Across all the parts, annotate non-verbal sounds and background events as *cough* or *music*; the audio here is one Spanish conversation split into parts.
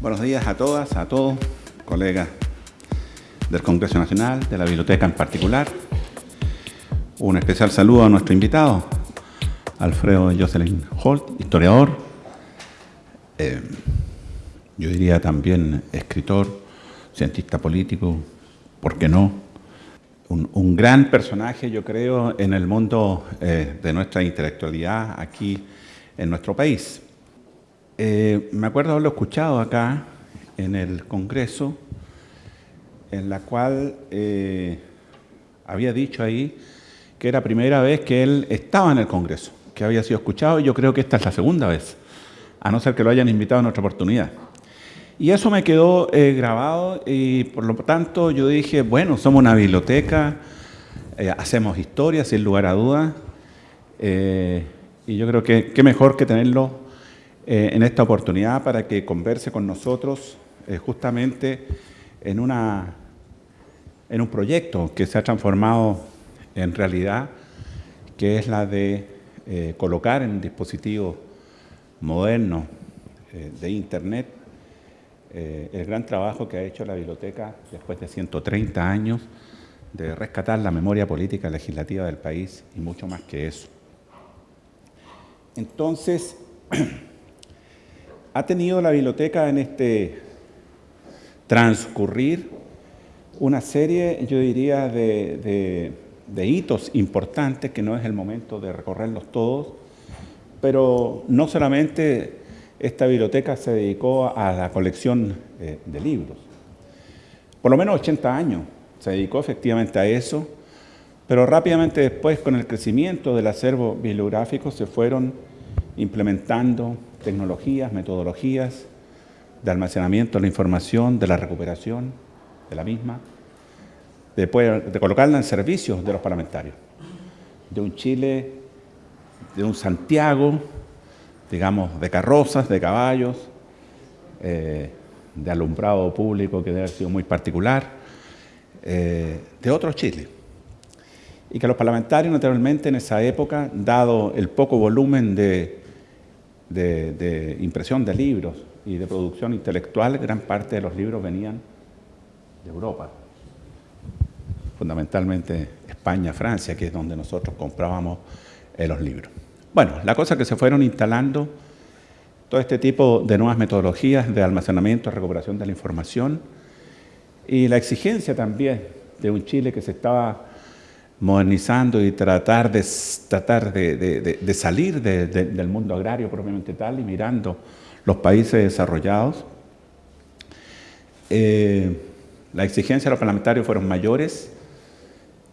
Buenos días a todas, a todos, colegas del Congreso Nacional, de la Biblioteca en particular. Un especial saludo a nuestro invitado, Alfredo Jocelyn Holt, historiador, eh, yo diría también escritor, cientista político, ¿por qué no? Un, gran personaje, yo creo, en el mundo eh, de nuestra intelectualidad aquí en nuestro país. Eh, me acuerdo haberlo escuchado acá en el Congreso, en la cual eh, había dicho ahí que era primera vez que él estaba en el Congreso, que había sido escuchado, y yo creo que esta es la segunda vez, a no ser que lo hayan invitado en otra oportunidad. Y eso me quedó eh, grabado y por lo tanto yo dije, bueno, somos una biblioteca, hacemos historia sin lugar a dudas, y yo creo que qué mejor que tenerlo eh, en esta oportunidad para que converse con nosotros eh, justamente en, una, en un proyecto que se ha transformado en realidad, que es la de eh, colocar en dispositivos modernos de Internet el gran trabajo que ha hecho la biblioteca después de 130 años de rescatar la memoria política legislativa del país y mucho más que eso. Entonces, *clears throat* ha tenido la biblioteca en este transcurrir una serie, yo diría, de, hitos importantes que no es el momento de recorrerlos todos, pero no solamente esta biblioteca se dedicó a la colección de libros. Por lo menos 80 años se dedicó efectivamente a eso, pero rápidamente después con el crecimiento del acervo bibliográfico se fueron implementando tecnologías, metodologías de almacenamiento de la información, de la recuperación de la misma, de, de colocarla en servicio de los parlamentarios, de un Chile, de un Santiago, digamos, de carrozas, de caballos, eh, de alumbrado público que debe haber sido muy particular, eh, de otro Chile. Y que los parlamentarios, naturalmente, en esa época, dado el poco volumen de de, impresión de libros y de producción intelectual, gran parte de los libros venían de Europa, fundamentalmente España, Francia, que es donde nosotros comprábamos eh, los libros. Bueno, la cosa que se fueron instalando todo este tipo de nuevas metodologías de almacenamiento recuperación de la información y la exigencia también de un Chile que se estaba modernizando y tratar de, tratar de, salir del mundo agrario propiamente tal y mirando los países desarrollados. Eh, la exigencia de los parlamentarios fueron mayores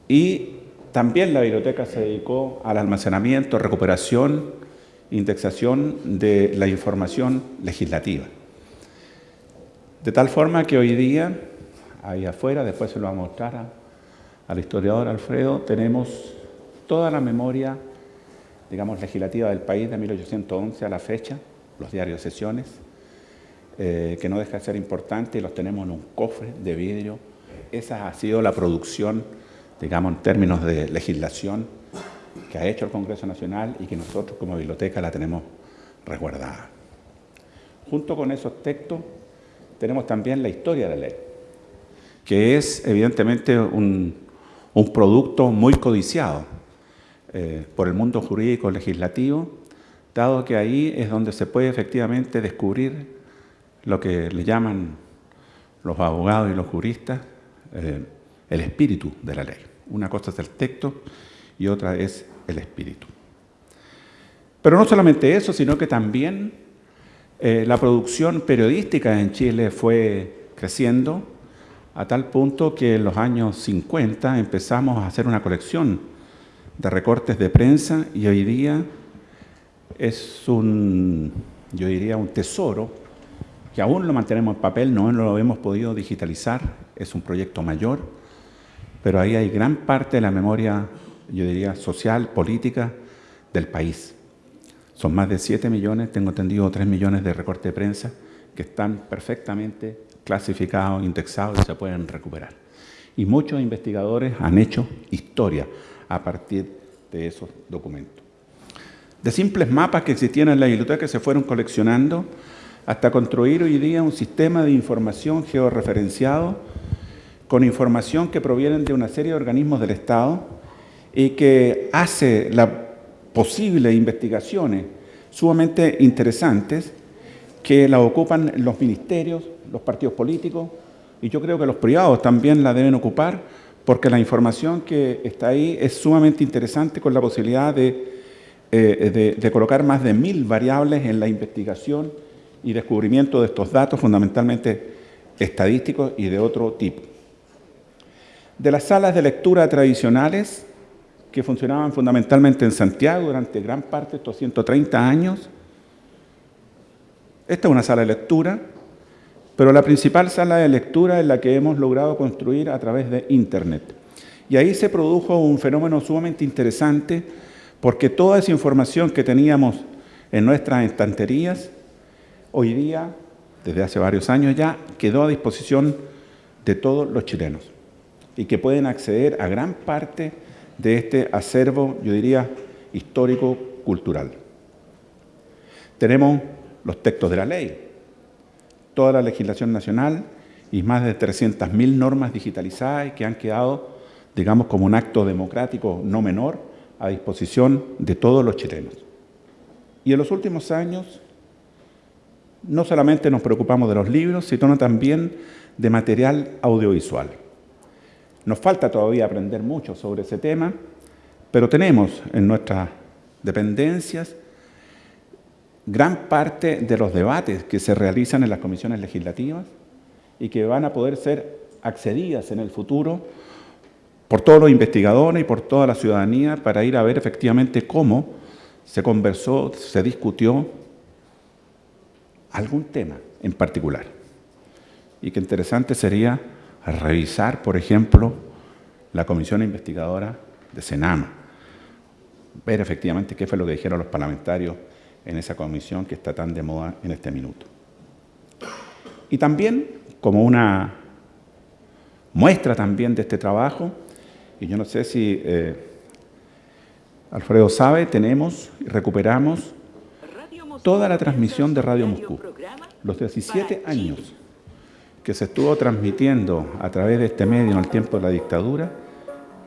y también la biblioteca se dedicó al almacenamiento, recuperación, indexación de la información legislativa. De tal forma que hoy día, ahí afuera, después se lo va a mostrar al historiador Alfredo, tenemos toda la memoria, digamos, legislativa del país de 1811 a la fecha, los diarios de sesiones, eh, que no deja de ser importante y los tenemos en un cofre de vidrio. Esa ha sido la producción, digamos, en términos de legislación que ha hecho el Congreso Nacional y que nosotros como biblioteca la tenemos resguardada. Junto con esos textos tenemos también la historia de la ley, que es evidentemente un, un producto muy codiciado eh, por el mundo jurídico legislativo, dado que ahí es donde se puede efectivamente descubrir lo que le llaman los abogados y los juristas eh, el espíritu de la ley. Una cosa es el texto y otra es el espíritu. Pero no solamente eso, sino que también eh, la producción periodística en Chile fue creciendo, a tal punto que en los años 50 empezamos a hacer una colección de recortes de prensa y hoy día es un, yo diría, un tesoro que aún lo mantenemos en papel, no lo hemos podido digitalizar, es un proyecto mayor, pero ahí hay gran parte de la memoria, yo diría, social, política del país. Son más de 7 millones, tengo entendido 3 millones de recortes de prensa que están perfectamente clasificados, indexados y se pueden recuperar. Y muchos investigadores han hecho historia a partir de esos documentos. De simples mapas que existían en la biblioteca que se fueron coleccionando hasta construir hoy día un sistema de información georreferenciado con información que proviene de una serie de organismos del Estado y que hace las posibles investigaciones sumamente interesantes que la ocupan los ministerios, los partidos políticos, y yo creo que los privados también la deben ocupar, porque la información que está ahí es sumamente interesante con la posibilidad de, eh, de colocar más de mil variables en la investigación y descubrimiento de estos datos, fundamentalmente estadísticos y de otro tipo. De las salas de lectura tradicionales, que funcionaban fundamentalmente en Santiago durante gran parte de estos 130 años, esta es una sala de lectura, pero la principal sala de lectura es la que hemos logrado construir a través de Internet. Y ahí se produjo un fenómeno sumamente interesante porque toda esa información que teníamos en nuestras estanterías, hoy día, desde hace varios años ya, quedó a disposición de todos los chilenos y que pueden acceder a gran parte de este acervo, yo diría, histórico-cultural. Tenemos los textos de la ley, toda la legislación nacional y más de 300.000 normas digitalizadas que han quedado, digamos, como un acto democrático no menor a disposición de todos los chilenos. Y en los últimos años no solamente nos preocupamos de los libros, sino también de material audiovisual. Nos falta todavía aprender mucho sobre ese tema, pero tenemos en nuestras dependencias gran parte de los debates que se realizan en las comisiones legislativas y que van a poder ser accedidas en el futuro por todos los investigadores y por toda la ciudadanía para ir a ver efectivamente cómo se conversó, se discutió algún tema en particular. Y que interesante sería revisar, por ejemplo, la comisión investigadora de Senama, ver efectivamente qué fue lo que dijeron los parlamentarios en esa comisión que está tan de moda en este minuto. Y también, como una muestra también de este trabajo, y yo no sé si eh, Alfredo sabe, tenemos y recuperamos toda la transmisión de Radio Moscú. Los 17 años que se estuvo transmitiendo a través de este medio en el tiempo de la dictadura,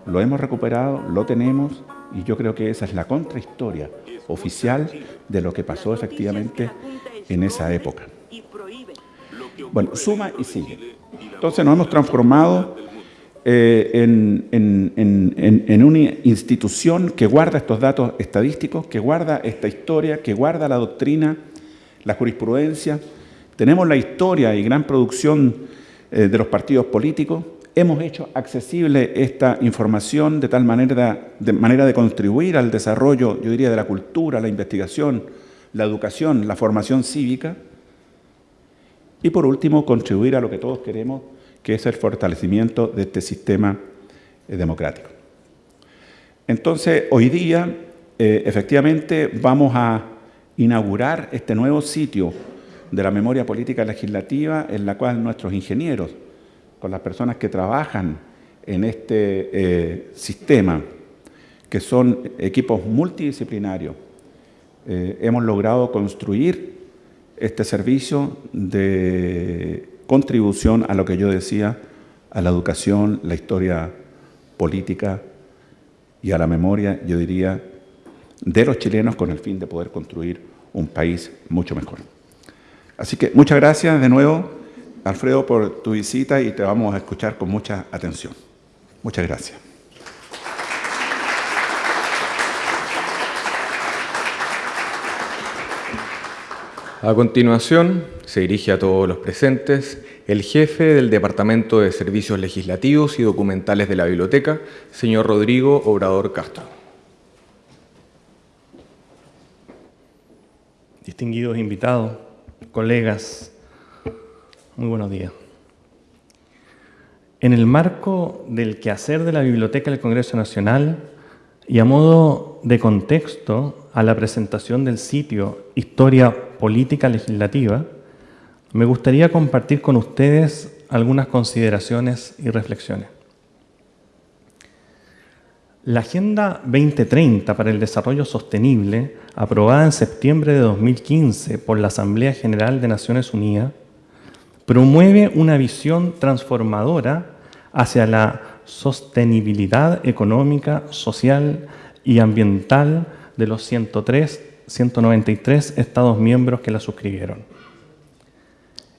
lo hemos recuperado, lo tenemos y yo creo que esa es la contrahistoria oficial de lo que pasó efectivamente en esa época. Bueno, suma y sigue. Entonces nos hemos transformado eh, en, en, una institución que guarda estos datos estadísticos, que guarda esta historia, que guarda la doctrina, la jurisprudencia. Tenemos la historia y gran producción eh, de los partidos políticos. Hemos hecho accesible esta información de tal manera de, manera de contribuir al desarrollo, yo diría, de la cultura, la investigación, la educación, la formación cívica. Y por último, contribuir a lo que todos queremos, que es el fortalecimiento de este sistema eh, democrático. Entonces, hoy día, eh, efectivamente, vamos a inaugurar este nuevo sitio de la memoria política legislativa en la cual nuestros ingenieros, con las personas que trabajan en este eh, sistema, que son equipos multidisciplinarios, hemos logrado construir este servicio de contribución a lo que yo decía, a la educación, la historia política y a la memoria, yo diría, de los chilenos con el fin de poder construir un país mucho mejor. Así que muchas gracias de nuevo, Alfredo, por tu visita y te vamos a escuchar con mucha atención. Muchas gracias. A continuación, se dirige a todos los presentes el jefe del Departamento de Servicios Legislativos y Documentales de la Biblioteca, señor Rodrigo Obrador Castro. Distinguidos invitados, colegas, muy buenos días. En el marco del quehacer de la Biblioteca del Congreso Nacional y a modo de contexto a la presentación del sitio Historia política legislativa, me gustaría compartir con ustedes algunas consideraciones y reflexiones. La Agenda 2030 para el Desarrollo Sostenible, aprobada en septiembre de 2015 por la Asamblea General de Naciones Unidas, promueve una visión transformadora hacia la sostenibilidad económica, social y ambiental de los 103, 193 Estados miembros que la suscribieron.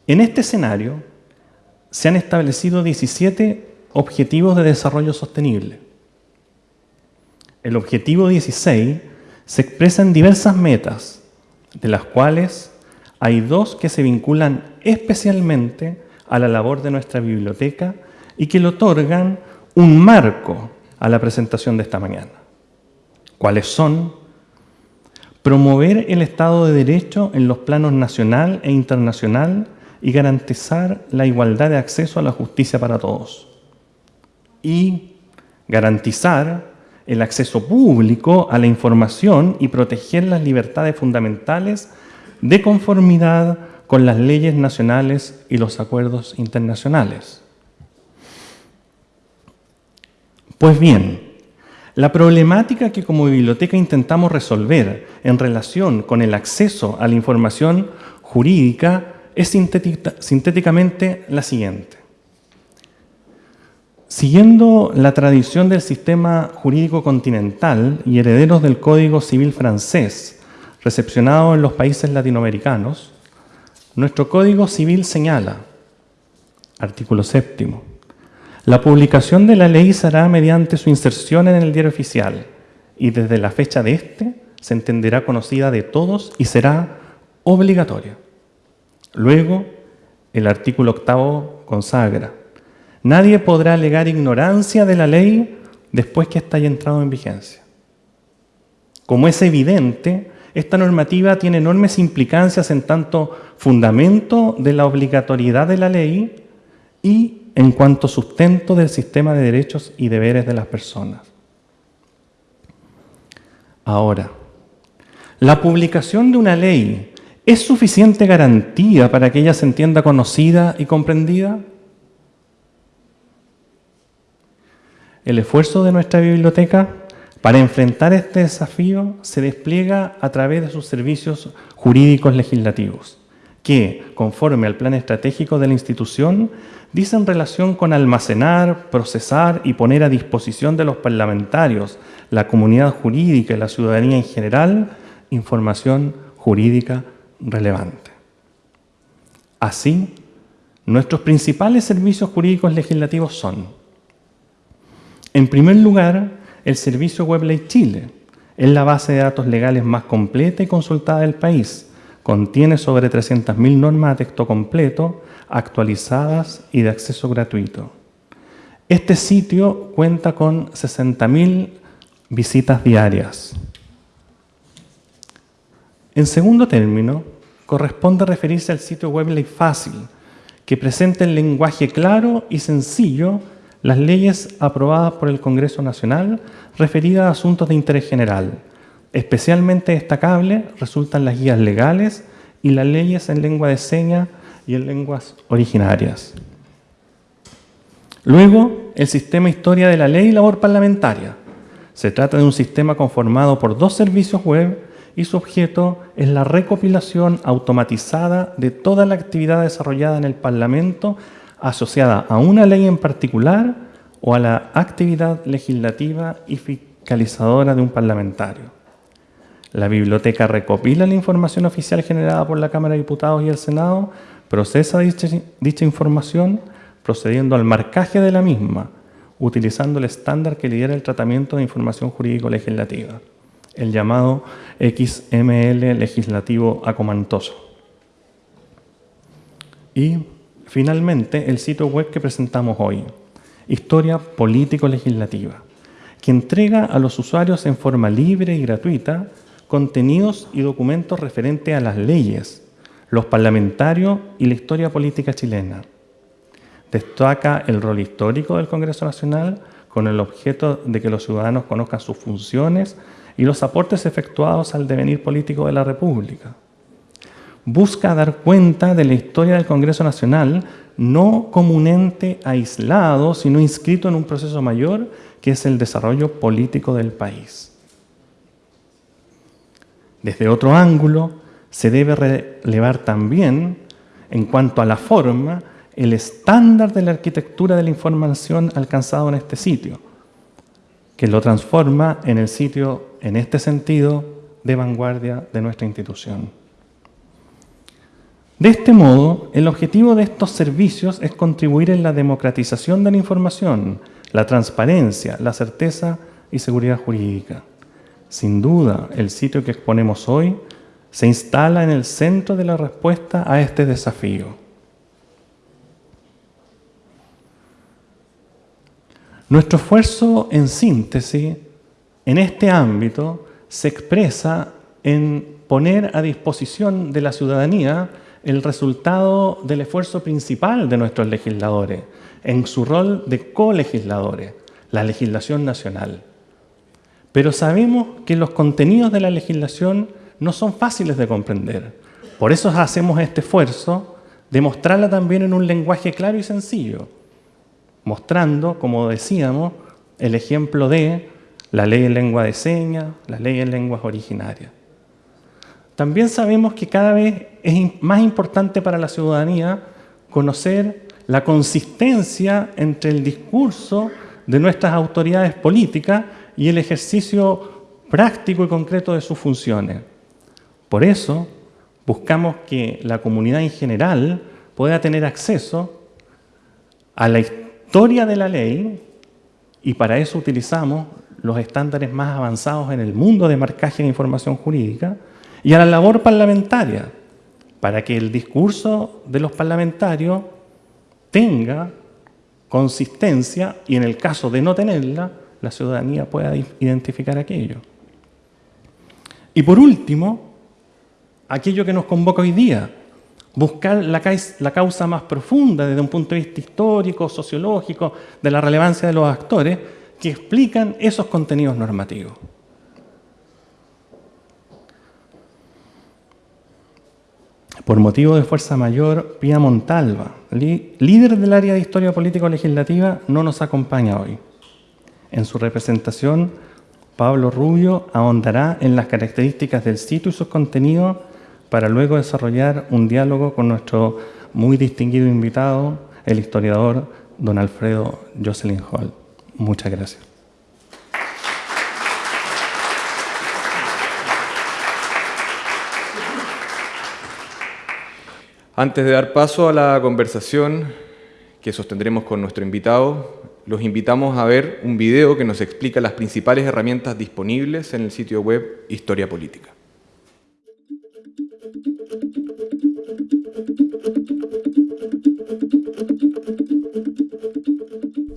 En este escenario se han establecido 17 objetivos de desarrollo sostenible el objetivo 16 se expresa en diversas metas, de las cuales hay dos que se vinculan especialmente a la labor de nuestra biblioteca y que le otorgan un marco a la presentación de esta mañana. ¿Cuáles son? Promover el Estado de Derecho en los planos nacional e internacional y garantizar la igualdad de acceso a la justicia para todos. Y garantizar el acceso público a la información y proteger las libertades fundamentales de conformidad con las leyes nacionales y los acuerdos internacionales. Pues bien, la problemática que como biblioteca intentamos resolver en relación con el acceso a la información jurídica es sintéticamente la siguiente. Siguiendo la tradición del sistema jurídico continental y herederos del Código Civil francés, recepcionado en los países latinoamericanos, nuestro Código Civil señala, artículo séptimo, la publicación de la ley será mediante su inserción en el diario oficial y desde la fecha de éste se entenderá conocida de todos y será obligatoria. Luego, el artículo octavo consagra Nadie podrá alegar ignorancia de la ley después que ésta haya entrado en vigencia. Como es evidente, esta normativa tiene enormes implicancias en tanto fundamento de la obligatoriedad de la ley y en cuanto sustento del sistema de derechos y deberes de las personas. Ahora, ¿la publicación de una ley es suficiente garantía para que ella se entienda conocida y comprendida? El esfuerzo de nuestra biblioteca para enfrentar este desafío se despliega a través de sus servicios jurídicos legislativos, que, conforme al plan estratégico de la institución, dicen relación con almacenar, procesar y poner a disposición de los parlamentarios, la comunidad jurídica y la ciudadanía en general, información jurídica relevante. Así, nuestros principales servicios jurídicos legislativos son en primer lugar, el servicio Web Ley Chile es la base de datos legales más completa y consultada del país. Contiene sobre 300.000 normas de texto completo, actualizadas y de acceso gratuito. Este sitio cuenta con 60.000 visitas diarias. En segundo término, corresponde referirse al sitio web Ley Fácil, que presenta en lenguaje claro y sencillo las leyes aprobadas por el Congreso Nacional referidas a asuntos de interés general. Especialmente destacable resultan las guías legales y las leyes en lengua de señas y en lenguas originarias. Luego, el sistema Historia de la Ley y Labor Parlamentaria. Se trata de un sistema conformado por dos servicios web y su objeto es la recopilación automatizada de toda la actividad desarrollada en el Parlamento asociada a una ley en particular o a la actividad legislativa y fiscalizadora de un parlamentario. La biblioteca recopila la información oficial generada por la Cámara de Diputados y el Senado, procesa dicha, información procediendo al marcaje de la misma, utilizando el estándar que lidera el tratamiento de información jurídico-legislativa, el llamado XML legislativo acomantoso. Y Finalmente, el sitio web que presentamos hoy, Historia Político-Legislativa, que entrega a los usuarios en forma libre y gratuita contenidos y documentos referentes a las leyes, los parlamentarios y la historia política chilena. Destaca el rol histórico del Congreso Nacional con el objeto de que los ciudadanos conozcan sus funciones y los aportes efectuados al devenir político de la República busca dar cuenta de la historia del Congreso Nacional, no como un ente aislado, sino inscrito en un proceso mayor que es el desarrollo político del país. Desde otro ángulo, se debe relevar también, en cuanto a la forma, el estándar de la arquitectura de la información alcanzado en este sitio, que lo transforma en el sitio, en este sentido, de vanguardia de nuestra institución. De este modo, el objetivo de estos servicios es contribuir en la democratización de la información, la transparencia, la certeza y seguridad jurídica. Sin duda, el sitio que exponemos hoy se instala en el centro de la respuesta a este desafío. Nuestro esfuerzo en síntesis en este ámbito se expresa en poner a disposición de la ciudadanía el resultado del esfuerzo principal de nuestros legisladores, en su rol de colegisladores, la legislación nacional. Pero sabemos que los contenidos de la legislación no son fáciles de comprender. Por eso hacemos este esfuerzo de mostrarla también en un lenguaje claro y sencillo, mostrando, como decíamos, el ejemplo de la ley en lengua de señas, la ley en lenguas originarias. También sabemos que cada vez es más importante para la ciudadanía conocer la consistencia entre el discurso de nuestras autoridades políticas y el ejercicio práctico y concreto de sus funciones. Por eso, buscamos que la comunidad en general pueda tener acceso a la historia de la ley y para eso utilizamos los estándares más avanzados en el mundo de marcaje de información jurídica y a la labor parlamentaria, para que el discurso de los parlamentarios tenga consistencia y en el caso de no tenerla, la ciudadanía pueda identificar aquello. Y por último, aquello que nos convoca hoy día, buscar la, causa más profunda desde un punto de vista histórico, sociológico, de la relevancia de los actores que explican esos contenidos normativos. Por motivo de fuerza mayor, Pía Montalva, líder del área de Historia Político-Legislativa, no nos acompaña hoy. En su representación, Pablo Rubio ahondará en las características del sitio y sus contenidos para luego desarrollar un diálogo con nuestro muy distinguido invitado, el historiador don Alfredo Jocelyn Hall. Muchas gracias. Antes de dar paso a la conversación que sostendremos con nuestro invitado, los invitamos a ver un video que nos explica las principales herramientas disponibles en el sitio web Historia Política.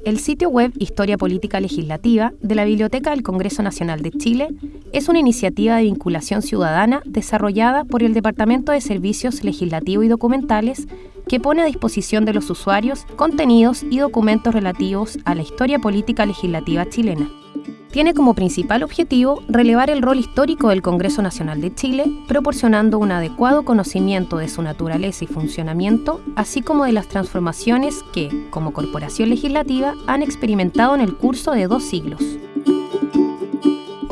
El sitio web Historia Política Legislativa de la Biblioteca del Congreso Nacional de Chile es una iniciativa de vinculación ciudadana desarrollada por el Departamento de Servicios Legislativos y Documentales que pone a disposición de los usuarios contenidos y documentos relativos a la historia política legislativa chilena tiene como principal objetivo relevar el rol histórico del Congreso Nacional de Chile, proporcionando un adecuado conocimiento de su naturaleza y funcionamiento, así como de las transformaciones que, como corporación legislativa, han experimentado en el curso de dos siglos.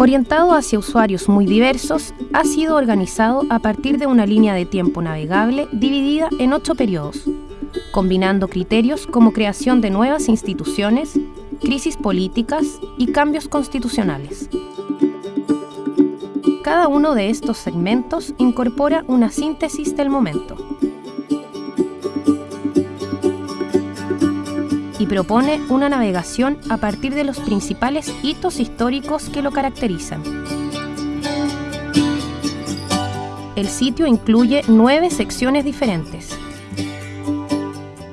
Orientado hacia usuarios muy diversos, ha sido organizado a partir de una línea de tiempo navegable dividida en ocho periodos, combinando criterios como creación de nuevas instituciones, crisis políticas y cambios constitucionales. Cada uno de estos segmentos incorpora una síntesis del momento y propone una navegación a partir de los principales hitos históricos que lo caracterizan. El sitio incluye nueve secciones diferentes.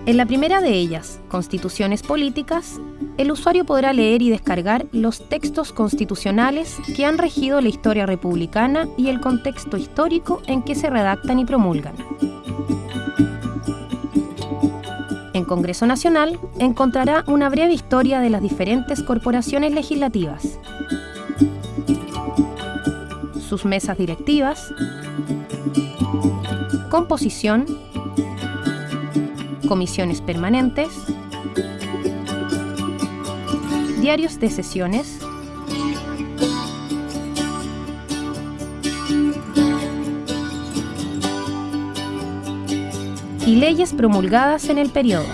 En la primera de ellas, Constituciones Políticas, el usuario podrá leer y descargar los textos constitucionales que han regido la historia republicana y el contexto histórico en que se redactan y promulgan. Congreso Nacional encontrará una breve historia de las diferentes corporaciones legislativas, sus mesas directivas, composición, comisiones permanentes, diarios de sesiones, y leyes promulgadas en el periodo.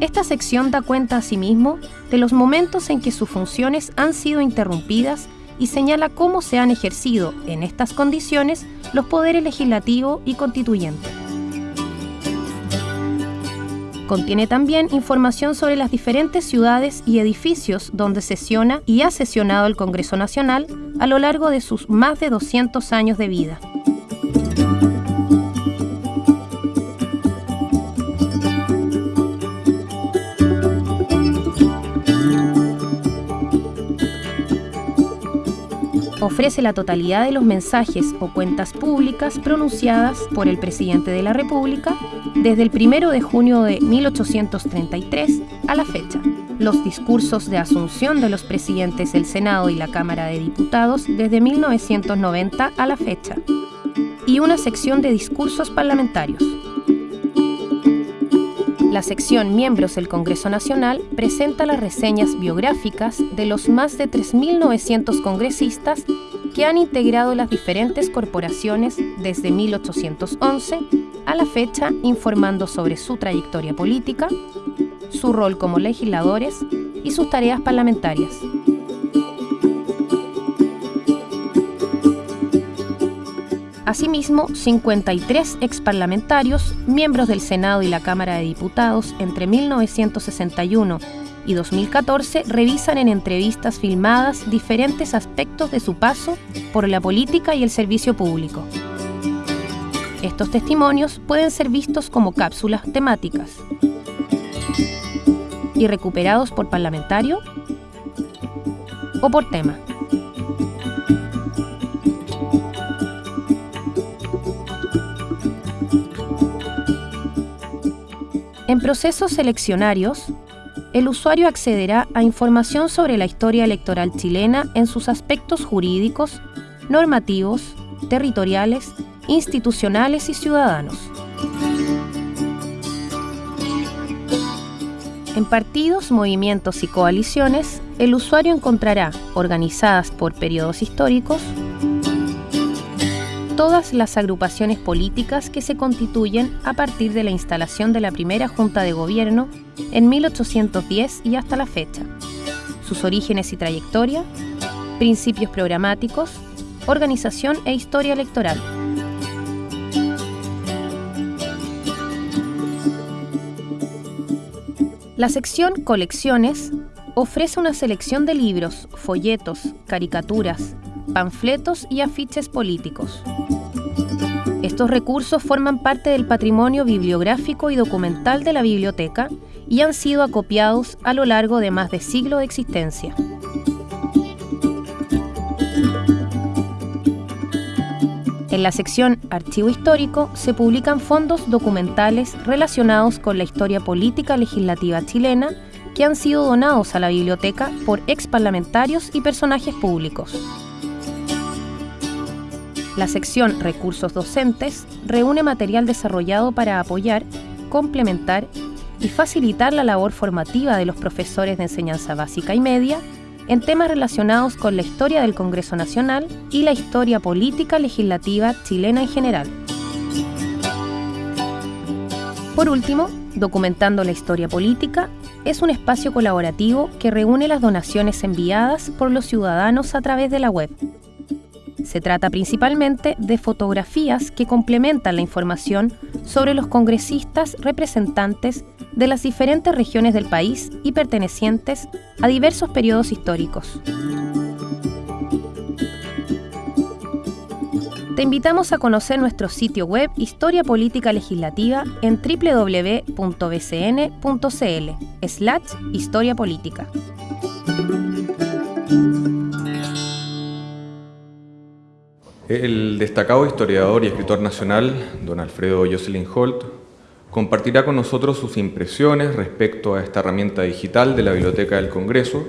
Esta sección da cuenta asimismo de los momentos en que sus funciones han sido interrumpidas y señala cómo se han ejercido en estas condiciones los poderes legislativo y constituyente. Contiene también información sobre las diferentes ciudades y edificios donde sesiona y ha sesionado el Congreso Nacional a lo largo de sus más de 200 años de vida. Ofrece la totalidad de los mensajes o cuentas públicas pronunciadas por el presidente de la República desde el 1 de junio de 1833 a la fecha. Los discursos de asunción de los presidentes del Senado y la Cámara de Diputados desde 1990 a la fecha. Y una sección de discursos parlamentarios. La sección Miembros del Congreso Nacional presenta las reseñas biográficas de los más de 3.900 congresistas que han integrado las diferentes corporaciones desde 1811 a la fecha informando sobre su trayectoria política, su rol como legisladores y sus tareas parlamentarias. Asimismo, 53 exparlamentarios, miembros del Senado y la Cámara de Diputados entre 1961 y 2014 revisan en entrevistas filmadas diferentes aspectos de su paso por la política y el servicio público. Estos testimonios pueden ser vistos como cápsulas temáticas y recuperados por parlamentario o por tema. En procesos seleccionarios, el usuario accederá a información sobre la historia electoral chilena en sus aspectos jurídicos, normativos, territoriales, institucionales y ciudadanos. En partidos, movimientos y coaliciones, el usuario encontrará, organizadas por periodos históricos, todas las agrupaciones políticas que se constituyen a partir de la instalación de la primera Junta de Gobierno en 1810 y hasta la fecha, sus orígenes y trayectoria, principios programáticos, organización e historia electoral. La sección Colecciones ofrece una selección de libros, folletos, caricaturas, panfletos y afiches políticos. Estos recursos forman parte del patrimonio bibliográfico y documental de la biblioteca y han sido acopiados a lo largo de más de siglo de existencia. En la sección Archivo Histórico se publican fondos documentales relacionados con la historia política legislativa chilena que han sido donados a la biblioteca por ex parlamentarios y personajes públicos. La sección Recursos Docentes reúne material desarrollado para apoyar, complementar y facilitar la labor formativa de los profesores de enseñanza básica y media en temas relacionados con la historia del Congreso Nacional y la historia política legislativa chilena en general. Por último, Documentando la Historia Política es un espacio colaborativo que reúne las donaciones enviadas por los ciudadanos a través de la web se trata principalmente de fotografías que complementan la información sobre los congresistas representantes de las diferentes regiones del país y pertenecientes a diversos periodos históricos. Te invitamos a conocer nuestro sitio web Historia Política Legislativa en www.bcn.cl slash Historia Política. El destacado historiador y escritor nacional, don Alfredo Jocelyn Holt, compartirá con nosotros sus impresiones respecto a esta herramienta digital de la Biblioteca del Congreso,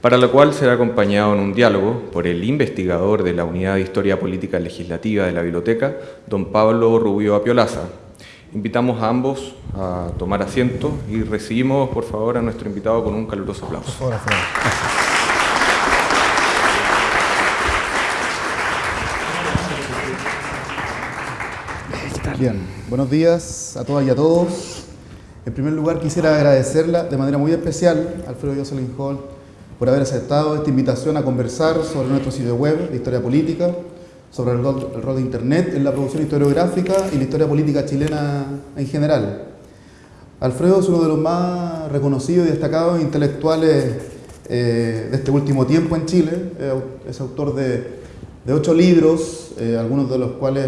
para la cual será acompañado en un diálogo por el investigador de la Unidad de Historia Política Legislativa de la Biblioteca, don Pablo Rubio Apiolaza, Invitamos a ambos a tomar asiento y recibimos, por favor, a nuestro invitado con un caluroso aplauso. Por Bien, buenos días a todas y a todos. En primer lugar, quisiera agradecerla de manera muy especial a Alfredo Jocelyn Hall por haber aceptado esta invitación a conversar sobre nuestro sitio web de historia política, sobre el rol, de Internet en la producción historiográfica y la historia política chilena en general. Alfredo es uno de los más reconocidos y destacados intelectuales eh, de este último tiempo en Chile. es autor de, ocho libros, eh, algunos de los cuales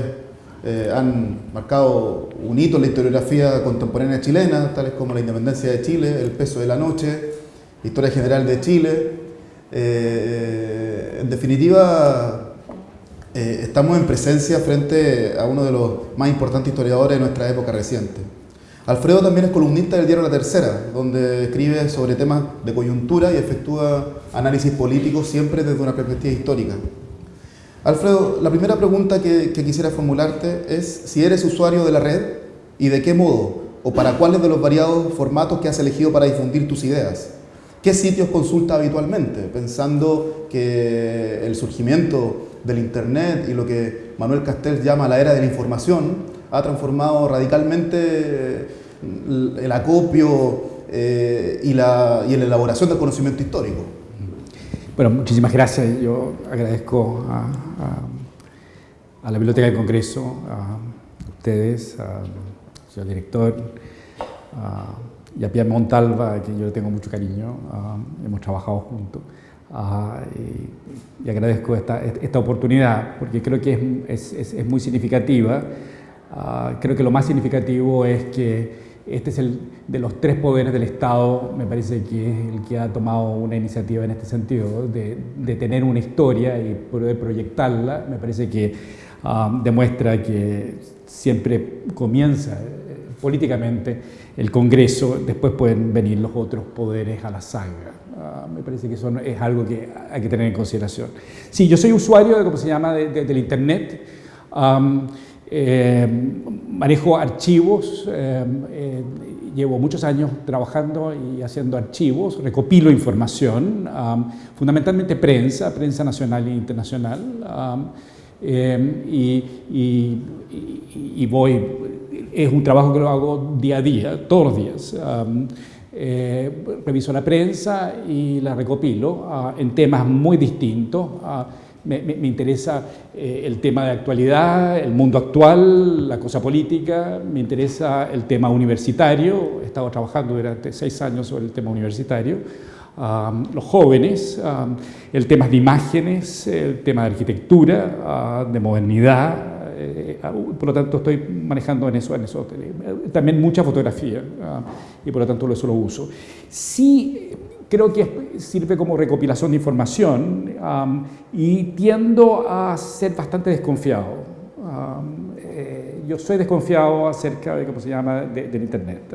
eh, han marcado un hito en la historiografía contemporánea chilena, tales como la independencia de Chile, el peso de la noche, historia general de Chile. Eh, eh, en definitiva, estamos en presencia frente a uno de los más importantes historiadores de nuestra época reciente. Alfredo también es columnista del diario La Tercera, donde escribe sobre temas de coyuntura y efectúa análisis políticos siempre desde una perspectiva histórica. Alfredo, la primera pregunta que, quisiera formularte es si eres usuario de la red y de qué modo o para cuáles de los variados formatos que has elegido para difundir tus ideas. ¿Qué sitios consulta habitualmente? Pensando que el surgimiento del Internet y lo que Manuel Castells llama la era de la información ha transformado radicalmente el acopio eh, y, la, y la elaboración del conocimiento histórico. Bueno, muchísimas gracias. Yo agradezco a, la Biblioteca del Congreso, a ustedes, al señor director, y a Pierre Montalva, a quien yo le tengo mucho cariño. hemos trabajado juntos. Y, agradezco esta, esta, oportunidad porque creo que es, muy significativa. creo que lo más significativo es que este es el de los tres poderes del Estado, me parece que es el que ha tomado una iniciativa en este sentido, de, tener una historia y poder proyectarla. Me parece que ah, demuestra que siempre comienza eh, políticamente el Congreso, después pueden venir los otros poderes a la saga. Ah, me parece que eso es algo que hay que tener en consideración. Sí, yo soy usuario de, ¿cómo se llama?, del Internet. Eh, manejo archivos, eh, eh, llevo muchos años trabajando y haciendo archivos, recopilo información, fundamentalmente prensa, prensa nacional e internacional, y, y, voy, es un trabajo que lo hago día a día, todos los días. reviso la prensa y la recopilo en temas muy distintos me, interesa eh, el tema de actualidad, el mundo actual, la cosa política, me interesa el tema universitario, he estado trabajando durante seis años sobre el tema universitario, los jóvenes, el tema de imágenes, el tema de arquitectura, de modernidad, eh, por lo tanto estoy manejando en eso, en eso. También mucha fotografía y por lo tanto eso lo uso. Sí creo que sirve como recopilación de información y tiendo a ser bastante desconfiado. Eh, yo soy desconfiado acerca de cómo se llama del Internet.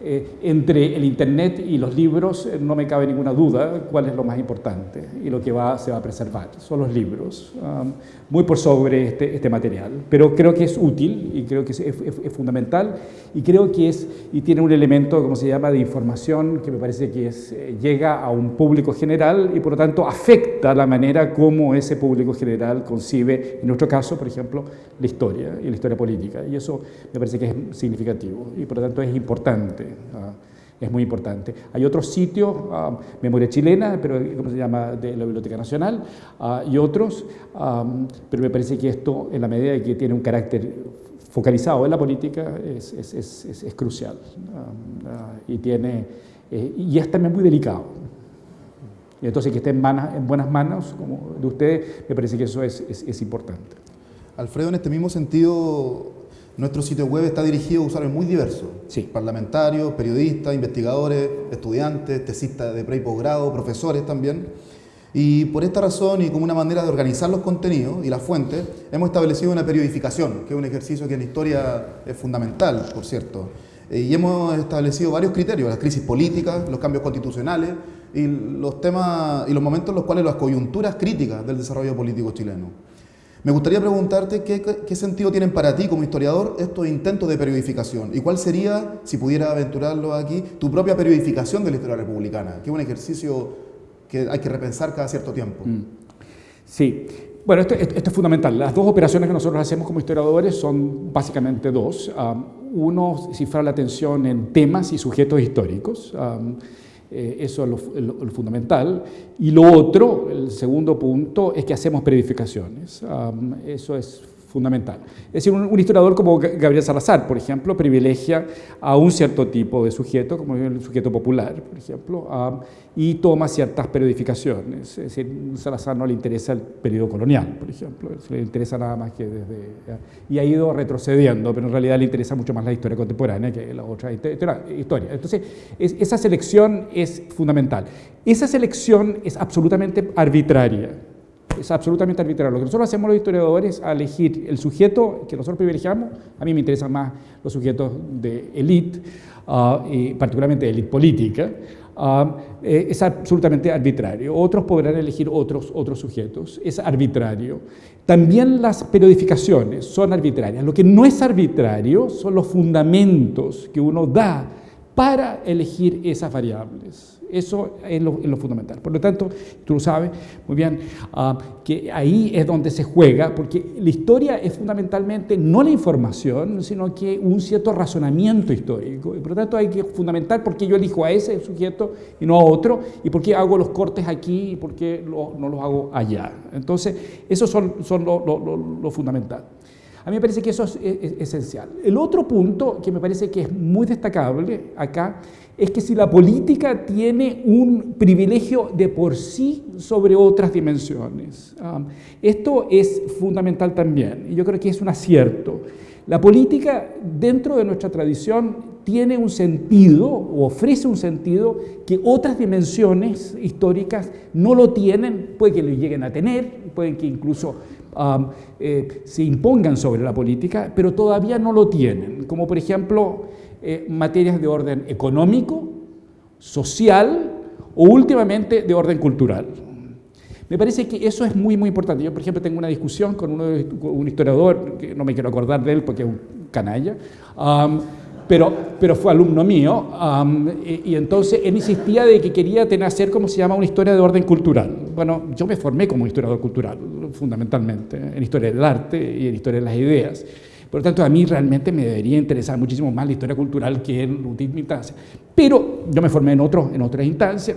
Eh, entre el Internet y los libros eh, no me cabe ninguna duda cuál es lo más importante y lo que va, se va a preservar. Son los libros, um, muy por sobre este, este, material. Pero creo que es útil y creo que es, es, fundamental y creo que es y tiene un elemento, como se llama, de información que me parece que es, eh, llega a un público general y por lo tanto afecta la manera como ese público general concibe, en nuestro caso, por ejemplo, la historia y la historia política. Y eso me parece que es significativo y por lo tanto es importante. Ah, es muy importante. Hay otros sitios, ah, Memoria Chilena, pero ¿cómo se llama?, de la Biblioteca Nacional, ah, y otros, pero me parece que esto, en la medida de que tiene un carácter focalizado en la política, es, es, es, es crucial y, tiene, eh, y es también muy delicado. Y entonces que esté en, en buenas manos como de ustedes, me parece que eso es importante. Alfredo, en este mismo sentido, nuestro sitio web está dirigido a usuarios muy diversos. Sí. Parlamentarios, periodistas, investigadores, estudiantes, tesistas de pre y posgrado, profesores también. Y por esta razón y como una manera de organizar los contenidos y las fuentes, hemos establecido una periodificación, que es un ejercicio que en la historia es fundamental, por cierto. Eh, y hemos establecido varios criterios, las crisis políticas, los cambios constitucionales y los temas y los momentos en los cuales las coyunturas críticas del desarrollo político chileno. Me gustaría preguntarte qué, sentido tienen para ti como historiador estos intentos de periodificación y cuál sería, si pudiera aventurarlo aquí, tu propia periodificación de la historia republicana, que es un ejercicio que hay que repensar cada cierto tiempo. Mm. Sí, bueno, esto, es fundamental. Las dos operaciones que nosotros hacemos como historiadores son básicamente dos. Um, uno, cifrar la atención en temas y sujetos históricos. Eh, eso es lo, fundamental. Y lo otro, el segundo punto, es que hacemos periodificaciones. eso es fundamental. Es decir, un, historiador como Gabriel Salazar, por ejemplo, privilegia a un cierto tipo de sujeto, como el sujeto popular, por ejemplo, y toma ciertas periodificaciones. Es decir, a Salazar no le interesa el periodo colonial, por ejemplo, le interesa nada más que desde... Y ha ido retrocediendo, pero en realidad le interesa mucho más la historia contemporánea que la otra historia. Entonces, esa selección es fundamental. Esa selección es absolutamente arbitraria es absolutamente arbitrario. Lo que nosotros hacemos los historiadores es elegir el sujeto que nosotros privilegiamos, a mí me interesan más los sujetos de élite, ah, y particularmente élite política, eh, es absolutamente arbitrario. Otros podrán elegir otros, otros sujetos, es arbitrario. También las periodificaciones son arbitrarias. Lo que no es arbitrario son los fundamentos que uno da para elegir esas variables. Eso es lo, fundamental. Por lo tanto, tú lo sabes muy bien, ah, que ahí es donde se juega, porque la historia es fundamentalmente no la información, sino que un cierto razonamiento histórico. Por lo tanto, hay que fundamentar por qué yo elijo a ese sujeto y no a otro, y por qué hago los cortes aquí y por qué no los hago allá. Entonces, eso son, son lo, fundamental. A mí me parece que eso es esencial. El otro punto que me parece que es muy destacable acá es que si la política tiene un privilegio de por sí sobre otras dimensiones. Esto es fundamental también, y yo creo que es un acierto. La política, dentro de nuestra tradición, tiene un sentido, o ofrece un sentido, que otras dimensiones históricas no lo tienen, puede que lo lleguen a tener, pueden que incluso eh, se impongan sobre la política, pero todavía no lo tienen, como por ejemplo eh, materias de orden económico, social o últimamente de orden cultural. Me parece que eso es muy, muy importante. Yo, por ejemplo, tengo una discusión con, uno un historiador, que no me quiero acordar de él porque es un canalla, pero, pero fue alumno mío, y, entonces él insistía de que quería tener, hacer, como se llama, una historia de orden cultural. Bueno, yo me formé como historiador cultural, fundamentalmente, en historia del arte y en historia de las ideas. Por lo tanto, a mí realmente me debería interesar muchísimo más la historia cultural que en última instancia. Pero yo me formé en, otro, en otras instancias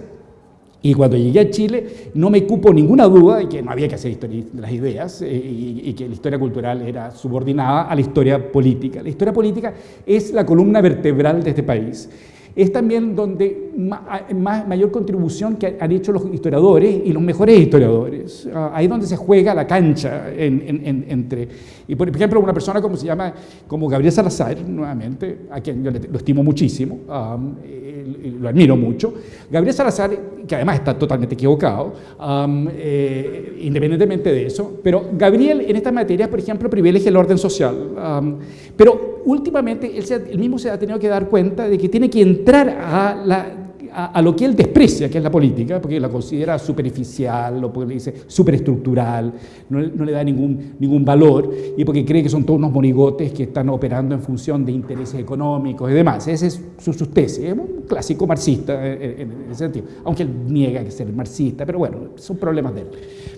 y cuando llegué a Chile no me cupo ninguna duda de que no había que hacer historia de las ideas eh, y, y, que la historia cultural era subordinada a la historia política. La historia política es la columna vertebral de este país es también donde más, mayor contribución que han hecho los historiadores y los mejores historiadores. Ah, ahí es donde se juega la cancha entre... Y por ejemplo, una persona como se llama, como Gabriel Salazar, nuevamente, a quien yo lo estimo muchísimo, lo admiro mucho, Gabriel Salazar, que además está totalmente equivocado, eh, independientemente de eso, pero Gabriel en esta materia, por ejemplo, privilegia el orden social. pero últimamente él, mismo se ha tenido que dar cuenta de que tiene que entrar a la a, lo que él desprecia, que es la política, porque la considera superficial, o porque le dice superestructural, no, le da ningún, ningún valor, y porque cree que son todos unos monigotes que están operando en función de intereses económicos y demás. Ese es su, su tesis, es un clásico marxista en, ese sentido, aunque él niega que ser marxista, pero bueno, son problemas de él.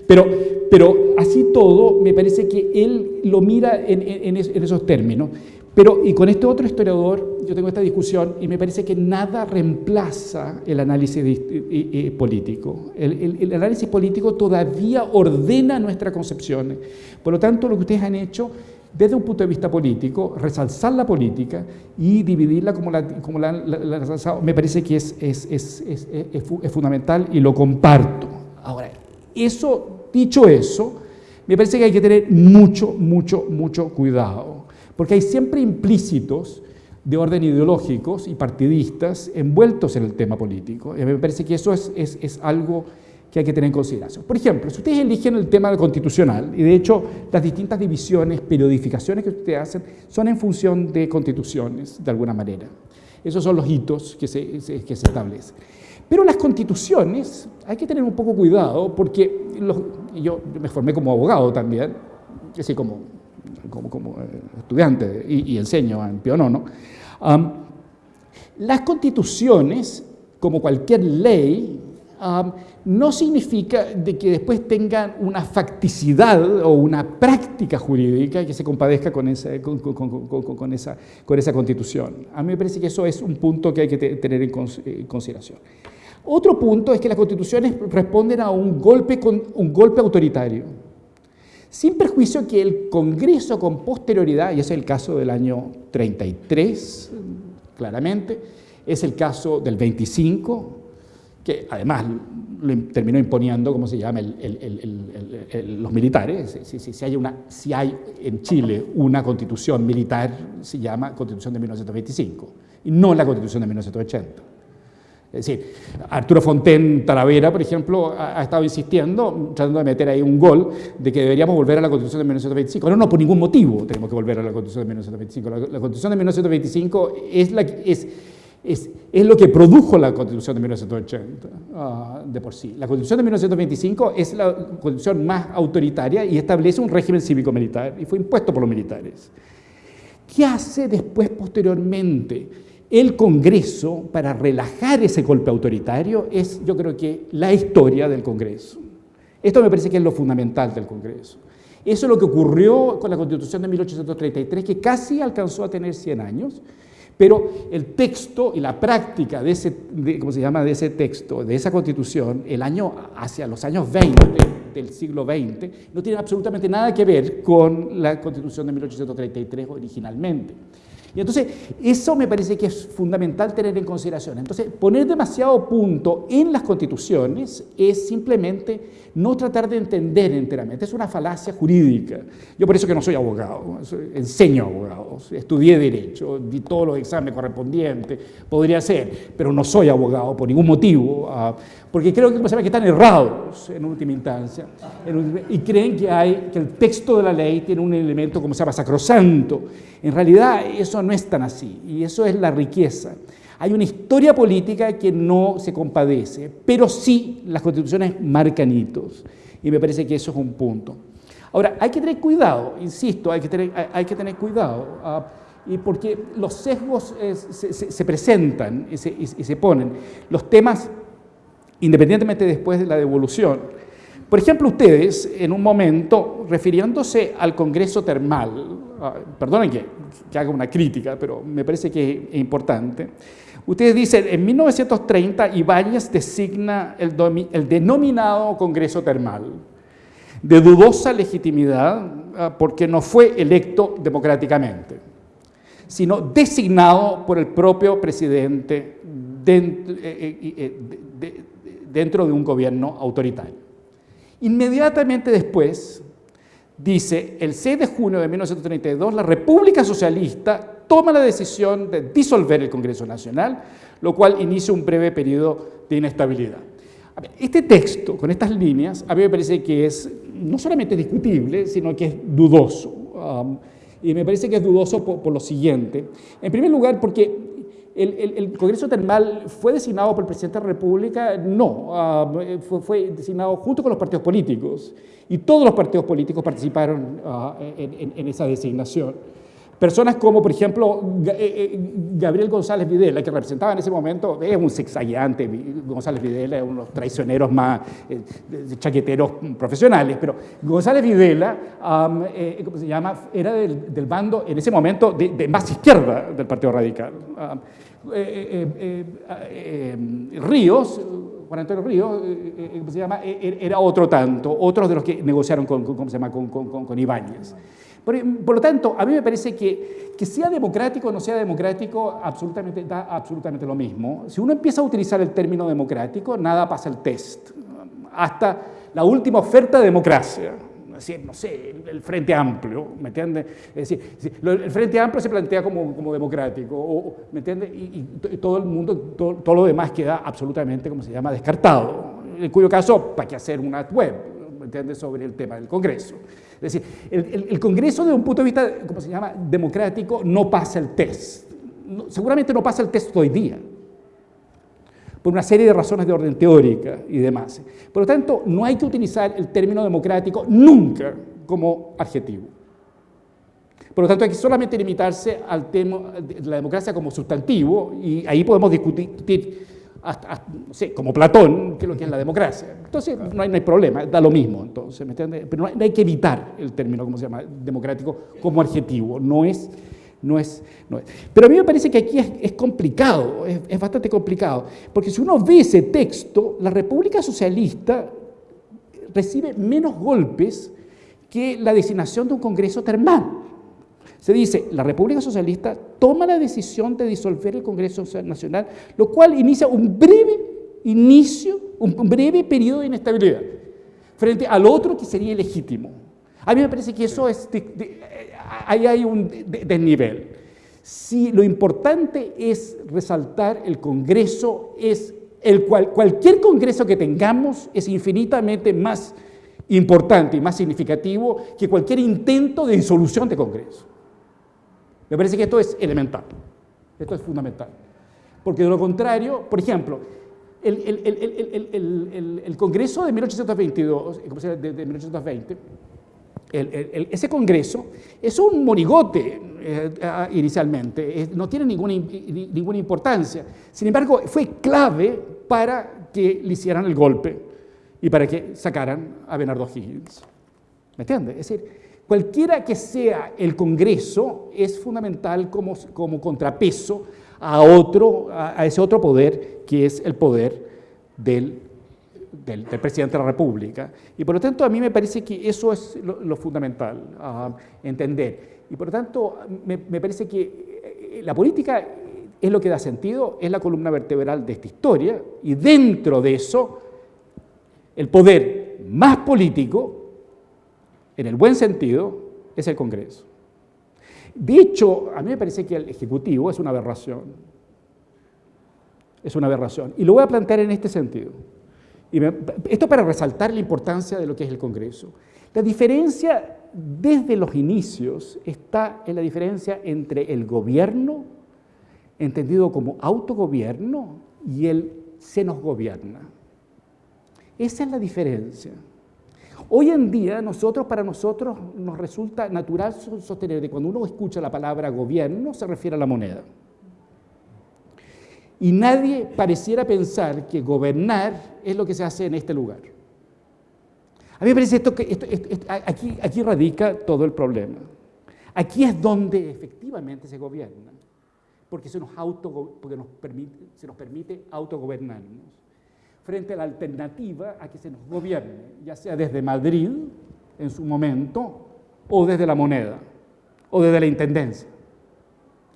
Pero, pero así todo, me parece que él lo mira en esos términos. Pero, y con este otro historiador, yo tengo esta discusión y me parece que nada reemplaza el análisis político. El, análisis político todavía ordena nuestras concepciones. Por lo tanto, lo que ustedes han hecho desde un punto de vista político, resalzar la política y dividirla como la, como la, me parece que es, es, es, es, fundamental y lo comparto. Ahora, eso, dicho eso, me parece que hay que tener mucho, mucho, mucho cuidado porque hay siempre implícitos de orden ideológicos y partidistas envueltos en el tema político. Y me parece que eso es, es, algo que hay que tener en consideración. Por ejemplo, si ustedes eligen el tema constitucional, y de hecho las distintas divisiones, periodificaciones que ustedes hacen, son en función de constituciones, de alguna manera. Esos son los hitos que se, que se establecen. Pero las constituciones hay que tener un poco cuidado porque yo me formé como abogado también decir, como, como, eh, estudiante y, enseño en Pío IX, las constituciones, como cualquier ley, no significa de que después tengan una facticidad o una práctica jurídica que se compadezca con esa, con, esa, con esa constitución. A mí me parece que eso es un punto que hay que tener en eh, consideración. Otro punto es que las constituciones responden a un golpe, un golpe autoritario, sin perjuicio que el Congreso con posterioridad, y ese es el caso del año 33, claramente, es el caso del 25, que además lo terminó imponiendo, ¿cómo se llama?, los militares. Si, hay una, si hay en Chile una constitución militar, se llama Constitución de 1925, y no la Constitución de 1980. Es decir, Arturo Fontaine Talavera, por ejemplo, ha, estado insistiendo, tratando de meter ahí un gol, de que deberíamos volver a la Constitución de 1925. No, no, por ningún motivo tenemos que volver a la Constitución de 1925. La, Constitución de 1925 es la, es, es, lo que produjo la Constitución de 1980 ah, de por sí. La Constitución de 1925 es la constitución más autoritaria y establece un régimen cívico-militar y fue impuesto por los militares. ¿Qué hace después, posteriormente, el Congreso para relajar ese golpe autoritario? Es, yo creo que, la historia del Congreso. Esto me parece que es lo fundamental del Congreso. Eso es lo que ocurrió con la Constitución de 1833, que casi alcanzó a tener 100 años, pero el texto y la práctica de ese, ¿cómo se llama? de ese texto, de esa constitución, el año, hacia los años 20 del siglo XX, no tiene absolutamente nada que ver con la constitución de 1833 originalmente. Y entonces, eso me parece que es fundamental tener en consideración. Entonces, poner demasiado punto en las constituciones es simplemente no tratar de entender enteramente, es una falacia jurídica. Yo por eso que no soy abogado, enseño abogados, estudié Derecho, di todos los exámenes correspondientes, podría ser, pero no soy abogado por ningún motivo, ah, porque creo que, que están errados en última instancia, y creen que, hay, que el texto de la ley tiene un elemento como se llama sacrosanto. En realidad eso no es tan así, y eso es la riqueza. Hay una historia política que no se compadece, pero sí las constituciones marcan hitos. Y me parece que eso es un punto. Ahora, hay que tener cuidado, insisto, hay que tener, hay que tener cuidado, ah, y porque los sesgos eh, se, presentan y se, y se ponen. Los temas, independientemente después de la devolución, por ejemplo, ustedes, en un momento, refiriéndose al Congreso Termal, ah, perdonen que, haga una crítica, pero me parece que es importante, Ustedes dicen, en 1930 Ibáñez designa el, denominado Congreso Termal, de dudosa legitimidad ah, porque no fue electo democráticamente, sino designado por el propio presidente eh, eh, eh, dentro de un gobierno autoritario. Inmediatamente después, dice, el 6 de junio de 1932, la República Socialista toma la decisión de disolver el Congreso Nacional, lo cual inicia un breve periodo de inestabilidad. Este texto, con estas líneas, a mí me parece que es no solamente discutible, sino que es dudoso. Um, y me parece que es dudoso por, lo siguiente. En primer lugar, porque el, Congreso Termal fue designado por el Presidente de la República, no, um, fue, designado junto con los partidos políticos y todos los partidos políticos participaron uh, en, esa designación. Personas como, por ejemplo, eh, eh, Gabriel González Videla, que representaba en ese momento, es un sexaguiante, González Videla es uno de los traicioneros más eh, chaqueteros profesionales, pero González Videla, ¿cómo se llama?, era del, bando, en ese momento, de, más izquierda del Partido Radical. Ríos, Juan Antonio Ríos, ¿cómo se llama?, e, e, era otro tanto, otros de los que negociaron con, ¿cómo se llama?, con, con, con Ibáñez. Por, lo tanto, a mí me parece que, que sea democrático o no sea democrático, absolutamente, da absolutamente lo mismo. Si uno empieza a utilizar el término democrático, nada pasa el test. Hasta la última oferta de democracia, no sé, el Frente Amplio, ¿me entiende? Es decir, el Frente Amplio se plantea como, como democrático, ¿me entiende? Y, todo el mundo, todo, todo, lo demás queda absolutamente, como se llama, descartado. En cuyo caso, ¿para qué hacer una web? ¿Me entiende? Sobre el tema del Congreso. Es decir, el, Congreso desde un punto de vista, ¿cómo se llama?, democrático, no pasa el test. seguramente no pasa el test hoy día, por una serie de razones de orden teórica y demás. Por lo tanto, no hay que utilizar el término democrático nunca como adjetivo. Por lo tanto, hay que solamente limitarse al tema de la democracia como sustantivo y ahí podemos discutir como Platón, qué es lo que es la democracia. Entonces, no hay, no hay problema, da lo mismo, entonces, ¿me Pero no hay, que evitar el término, ¿cómo se llama?, democrático como adjetivo, no es, no es, no es. Pero a mí me parece que aquí es, complicado, es, es, bastante complicado, porque si uno ve ese texto, la República Socialista recibe menos golpes que la designación de un Congreso termal. Se dice, la República Socialista toma la decisión de disolver el Congreso Nacional, lo cual inicia un breve inicio, un breve periodo de inestabilidad, frente al otro que sería ilegítimo. A mí me parece que eso es, ahí hay un desnivel. Si lo importante es resaltar el Congreso, es el cual, cualquier Congreso que tengamos es infinitamente más importante y más significativo que cualquier intento de disolución de Congreso. Me parece que esto es elemental, esto es fundamental. Porque de lo contrario, por ejemplo, el, el, Congreso de 1822, de, de 1820, ese Congreso es un monigote eh, inicialmente, no tiene ninguna, ninguna importancia. Sin embargo, fue clave para que le hicieran el golpe y para que sacaran a Bernardo Higgins. ¿Me entiendes? Es decir, Cualquiera que sea el Congreso es fundamental como, contrapeso a, ese otro poder que es el poder del, presidente de la República. Y por lo tanto a mí me parece que eso es lo, fundamental a entender. Y por lo tanto me, me parece que eh, la política es lo que da sentido, es la columna vertebral de esta historia y dentro de eso el poder más político en el buen sentido, es el Congreso. De hecho, a mí me parece que el Ejecutivo es una aberración. Es una aberración. Y lo voy a plantear en este sentido. Esto para resaltar la importancia de lo que es el Congreso. La diferencia desde los inicios está en la diferencia entre el gobierno, entendido como autogobierno, y el se nos gobierna. Esa es la diferencia. Hoy en día, nosotros, para nosotros, nos resulta natural sostener que cuando uno escucha la palabra gobierno, se refiere a la moneda. Y nadie pareciera pensar que gobernar es lo que se hace en este lugar. A mí me parece esto que aquí, radica todo el problema. Aquí es donde efectivamente se gobierna, porque se nos permite, se nos permite autogobernarnos frente a la alternativa a que se nos gobierne, ya sea desde Madrid en su momento, o desde la moneda, o desde la intendencia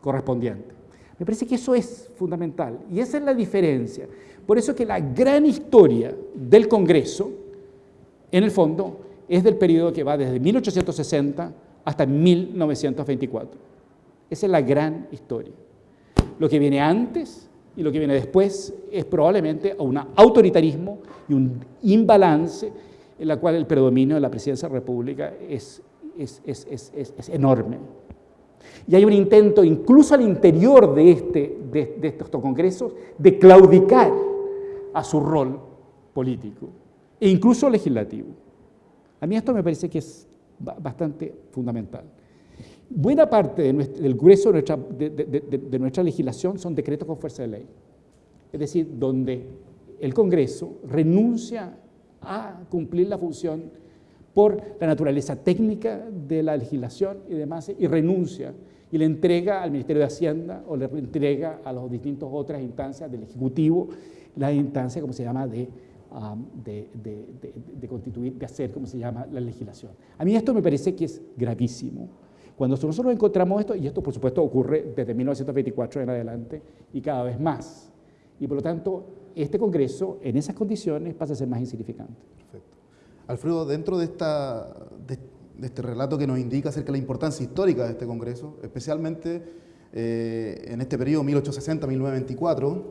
correspondiente. Me parece que eso es fundamental y esa es la diferencia. Por eso que la gran historia del Congreso, en el fondo, es del periodo que va desde 1860 hasta 1924. Esa es la gran historia. Lo que viene antes y lo que viene después es probablemente un autoritarismo y un imbalance en la cual el predominio de la presidencia de la República es, es, es, enorme. Y hay un intento, incluso al interior de, este, de estos congresos, de claudicar a su rol político e incluso legislativo. A mí esto me parece que es bastante fundamental. Buena parte del grueso de nuestra, legislación son decretos con fuerza de ley, es decir, donde el Congreso renuncia a cumplir la función por la naturaleza técnica de la legislación y demás, y renuncia y le entrega al Ministerio de Hacienda o le entrega a las distintas otras instancias del Ejecutivo la instancia, como se llama, de, um, de, de, constituir, de hacer, como se llama, la legislación. A mí esto me parece que es gravísimo. Cuando nosotros encontramos esto, y esto por supuesto ocurre desde 1924 en adelante y cada vez más, y por lo tanto este Congreso en esas condiciones pasa a ser más insignificante. Perfecto. Alfredo, dentro de, esta, de, este relato que nos indica acerca de la importancia histórica de este Congreso, especialmente eh, en este periodo 1860-1924,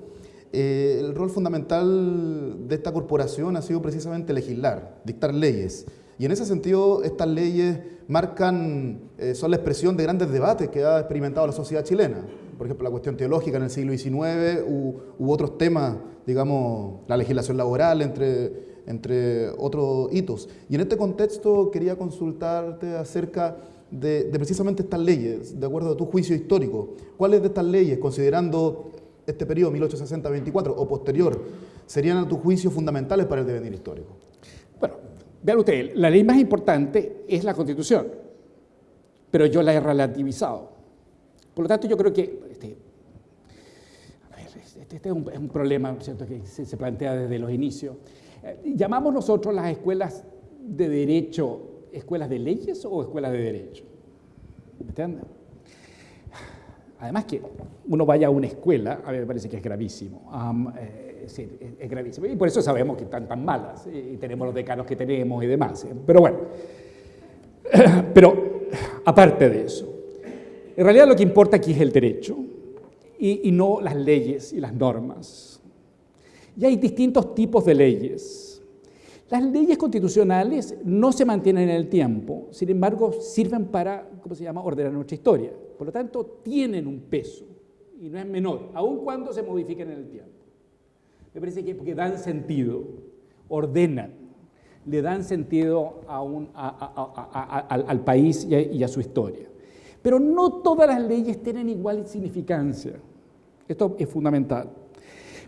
eh, el rol fundamental de esta corporación ha sido precisamente legislar, dictar leyes. Y en ese sentido, estas leyes marcan, eh, son la expresión de grandes debates que ha experimentado la sociedad chilena. Por ejemplo, la cuestión teológica en el siglo XIX u, otros temas, digamos, la legislación laboral entre entre otros hitos. Y en este contexto quería consultarte acerca de, precisamente estas leyes, de acuerdo a tu juicio histórico. ¿Cuáles de estas leyes, considerando este periodo 1860-24 o posterior, serían a tu juicio fundamentales para el devenir histórico? Vean ustedes, la ley más importante es la Constitución, pero yo la he relativizado. Por lo tanto, yo creo que este, este, este es, un, problema ¿cierto? que se, plantea desde los inicios. Eh, ¿Llamamos nosotros las escuelas de derecho escuelas de leyes o escuelas de derecho? ¿Me entienden? Además que uno vaya a una escuela, a mí me parece que es gravísimo. Eh, es, gravísimo. Y por eso sabemos que están tan malas y tenemos los decanos que tenemos y demás. ¿eh? Pero bueno, *clears throat* pero aparte de eso, en realidad lo que importa aquí es el derecho y, no las leyes y las normas. Y hay distintos tipos de leyes. Las leyes constitucionales no se mantienen en el tiempo, sin embargo sirven para, ¿cómo se llama?, ordenar nuestra historia. Por lo tanto, tienen un peso y no es menor, aun cuando se modifiquen en el tiempo. Me parece que porque dan sentido, ordenan, le dan sentido al, país y a su historia. Pero no todas las leyes tienen igual significancia. Esto es fundamental.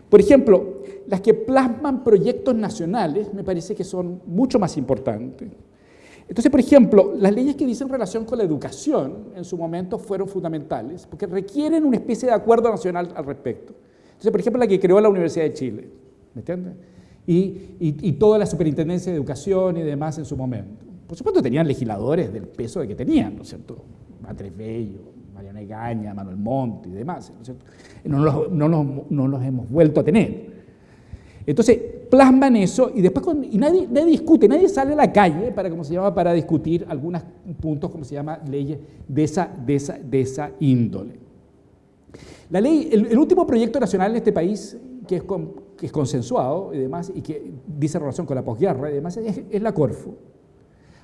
Por ejemplo, las que plasman proyectos nacionales me parece que son mucho más importantes. Entonces, por ejemplo, las leyes que dicen relación con la educación en su momento fueron fundamentales porque requieren una especie de acuerdo nacional al respecto. Entonces, por ejemplo, la que creó la Universidad de Chile, ¿me entiendes? Y, toda la superintendencia de educación y demás en su momento. Por supuesto, tenían legisladores del peso de que tenían, ¿no es cierto? Andrés Bello, Mariana Egaña, Manuel Montt y demás, ¿no, los, no, los, hemos vuelto a tener. Entonces, plasman eso y después y nadie, discute, nadie sale a la calle para, como se llama, para discutir algunos puntos, como se llama, leyes de esa índole. La ley, el, último proyecto nacional en este país que es, que es consensuado y demás, y que dice relación con la posguerra y demás, es, es la Corfo.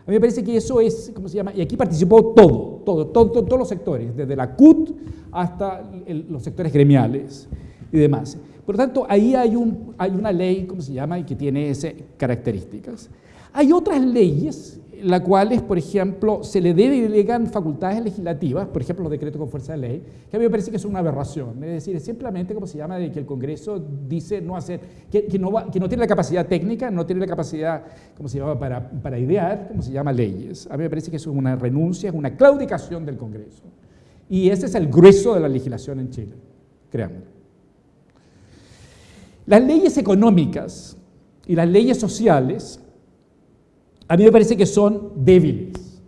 A mí me parece que eso es, ¿cómo se llama? Y aquí participó todo, todo, todo, todos los sectores, desde la CUT hasta los sectores gremiales y demás. Por lo tanto, ahí hay, un, hay una ley, ¿cómo se llama?, y que tiene esas características. Hay otras leyes las cuales, por ejemplo, se le delegan facultades legislativas, por ejemplo, los decretos con fuerza de ley, que a mí me parece que es una aberración. Es decir, es simplemente, como se llama, de que el Congreso dice no hacer, que, no, tiene la capacidad técnica, no tiene la capacidad, como se llama, para, para idear, como se llama, leyes. A mí me parece que es una renuncia, es una claudicación del Congreso. Y ese es el grueso de la legislación en Chile, créanme. Las leyes económicas y las leyes sociales a mí me parece que son débiles.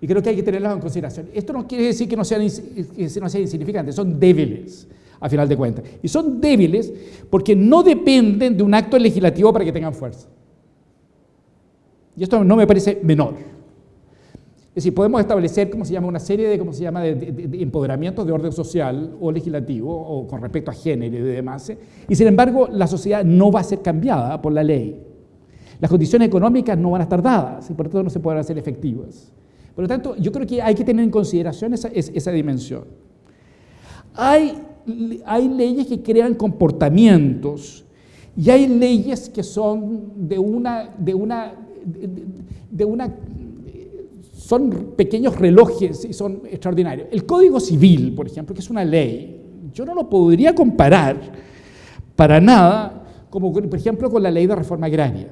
Y creo que hay que tenerlas en consideración. Esto no quiere decir que no sean, que no sean insignificantes, son débiles, a final de cuentas. Y son débiles porque no dependen de un acto legislativo para que tengan fuerza. Y esto no me parece menor. Es decir, podemos establecer, como se llama, una serie de, ¿cómo se llama?, de, de, empoderamientos de orden social o legislativo o con respecto a género y demás. Y sin embargo, la sociedad no va a ser cambiada por la ley. Las condiciones económicas no van a estar dadas y por lo tanto no se podrán hacer efectivas. Por lo tanto, yo creo que hay que tener en consideración esa, dimensión. Hay, hay leyes que crean comportamientos y hay leyes que son de una, de una, de una son pequeños relojes y son extraordinarios. El Código Civil, por ejemplo, que es una ley, yo no lo podría comparar para nada como, por ejemplo, con la ley de reforma agraria.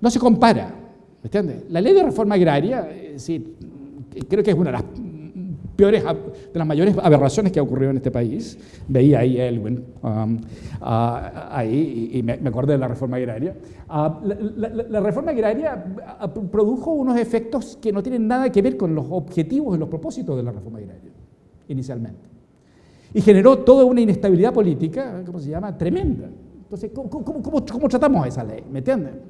No se compara, ¿me entiendes? La ley de reforma agraria, eh, sí, creo que es una de las peores, de las mayores aberraciones que ha ocurrido en este país. Veía ahí Elwin, um, ahí, y, me, acordé de la reforma agraria. Ah, la, reforma agraria ah, produjo unos efectos que no tienen nada que ver con los objetivos y los propósitos de la reforma agraria, inicialmente. Y generó toda una inestabilidad política, ¿cómo se llama?, tremenda. Entonces, ¿cómo, tratamos esa ley? ¿Me entienden?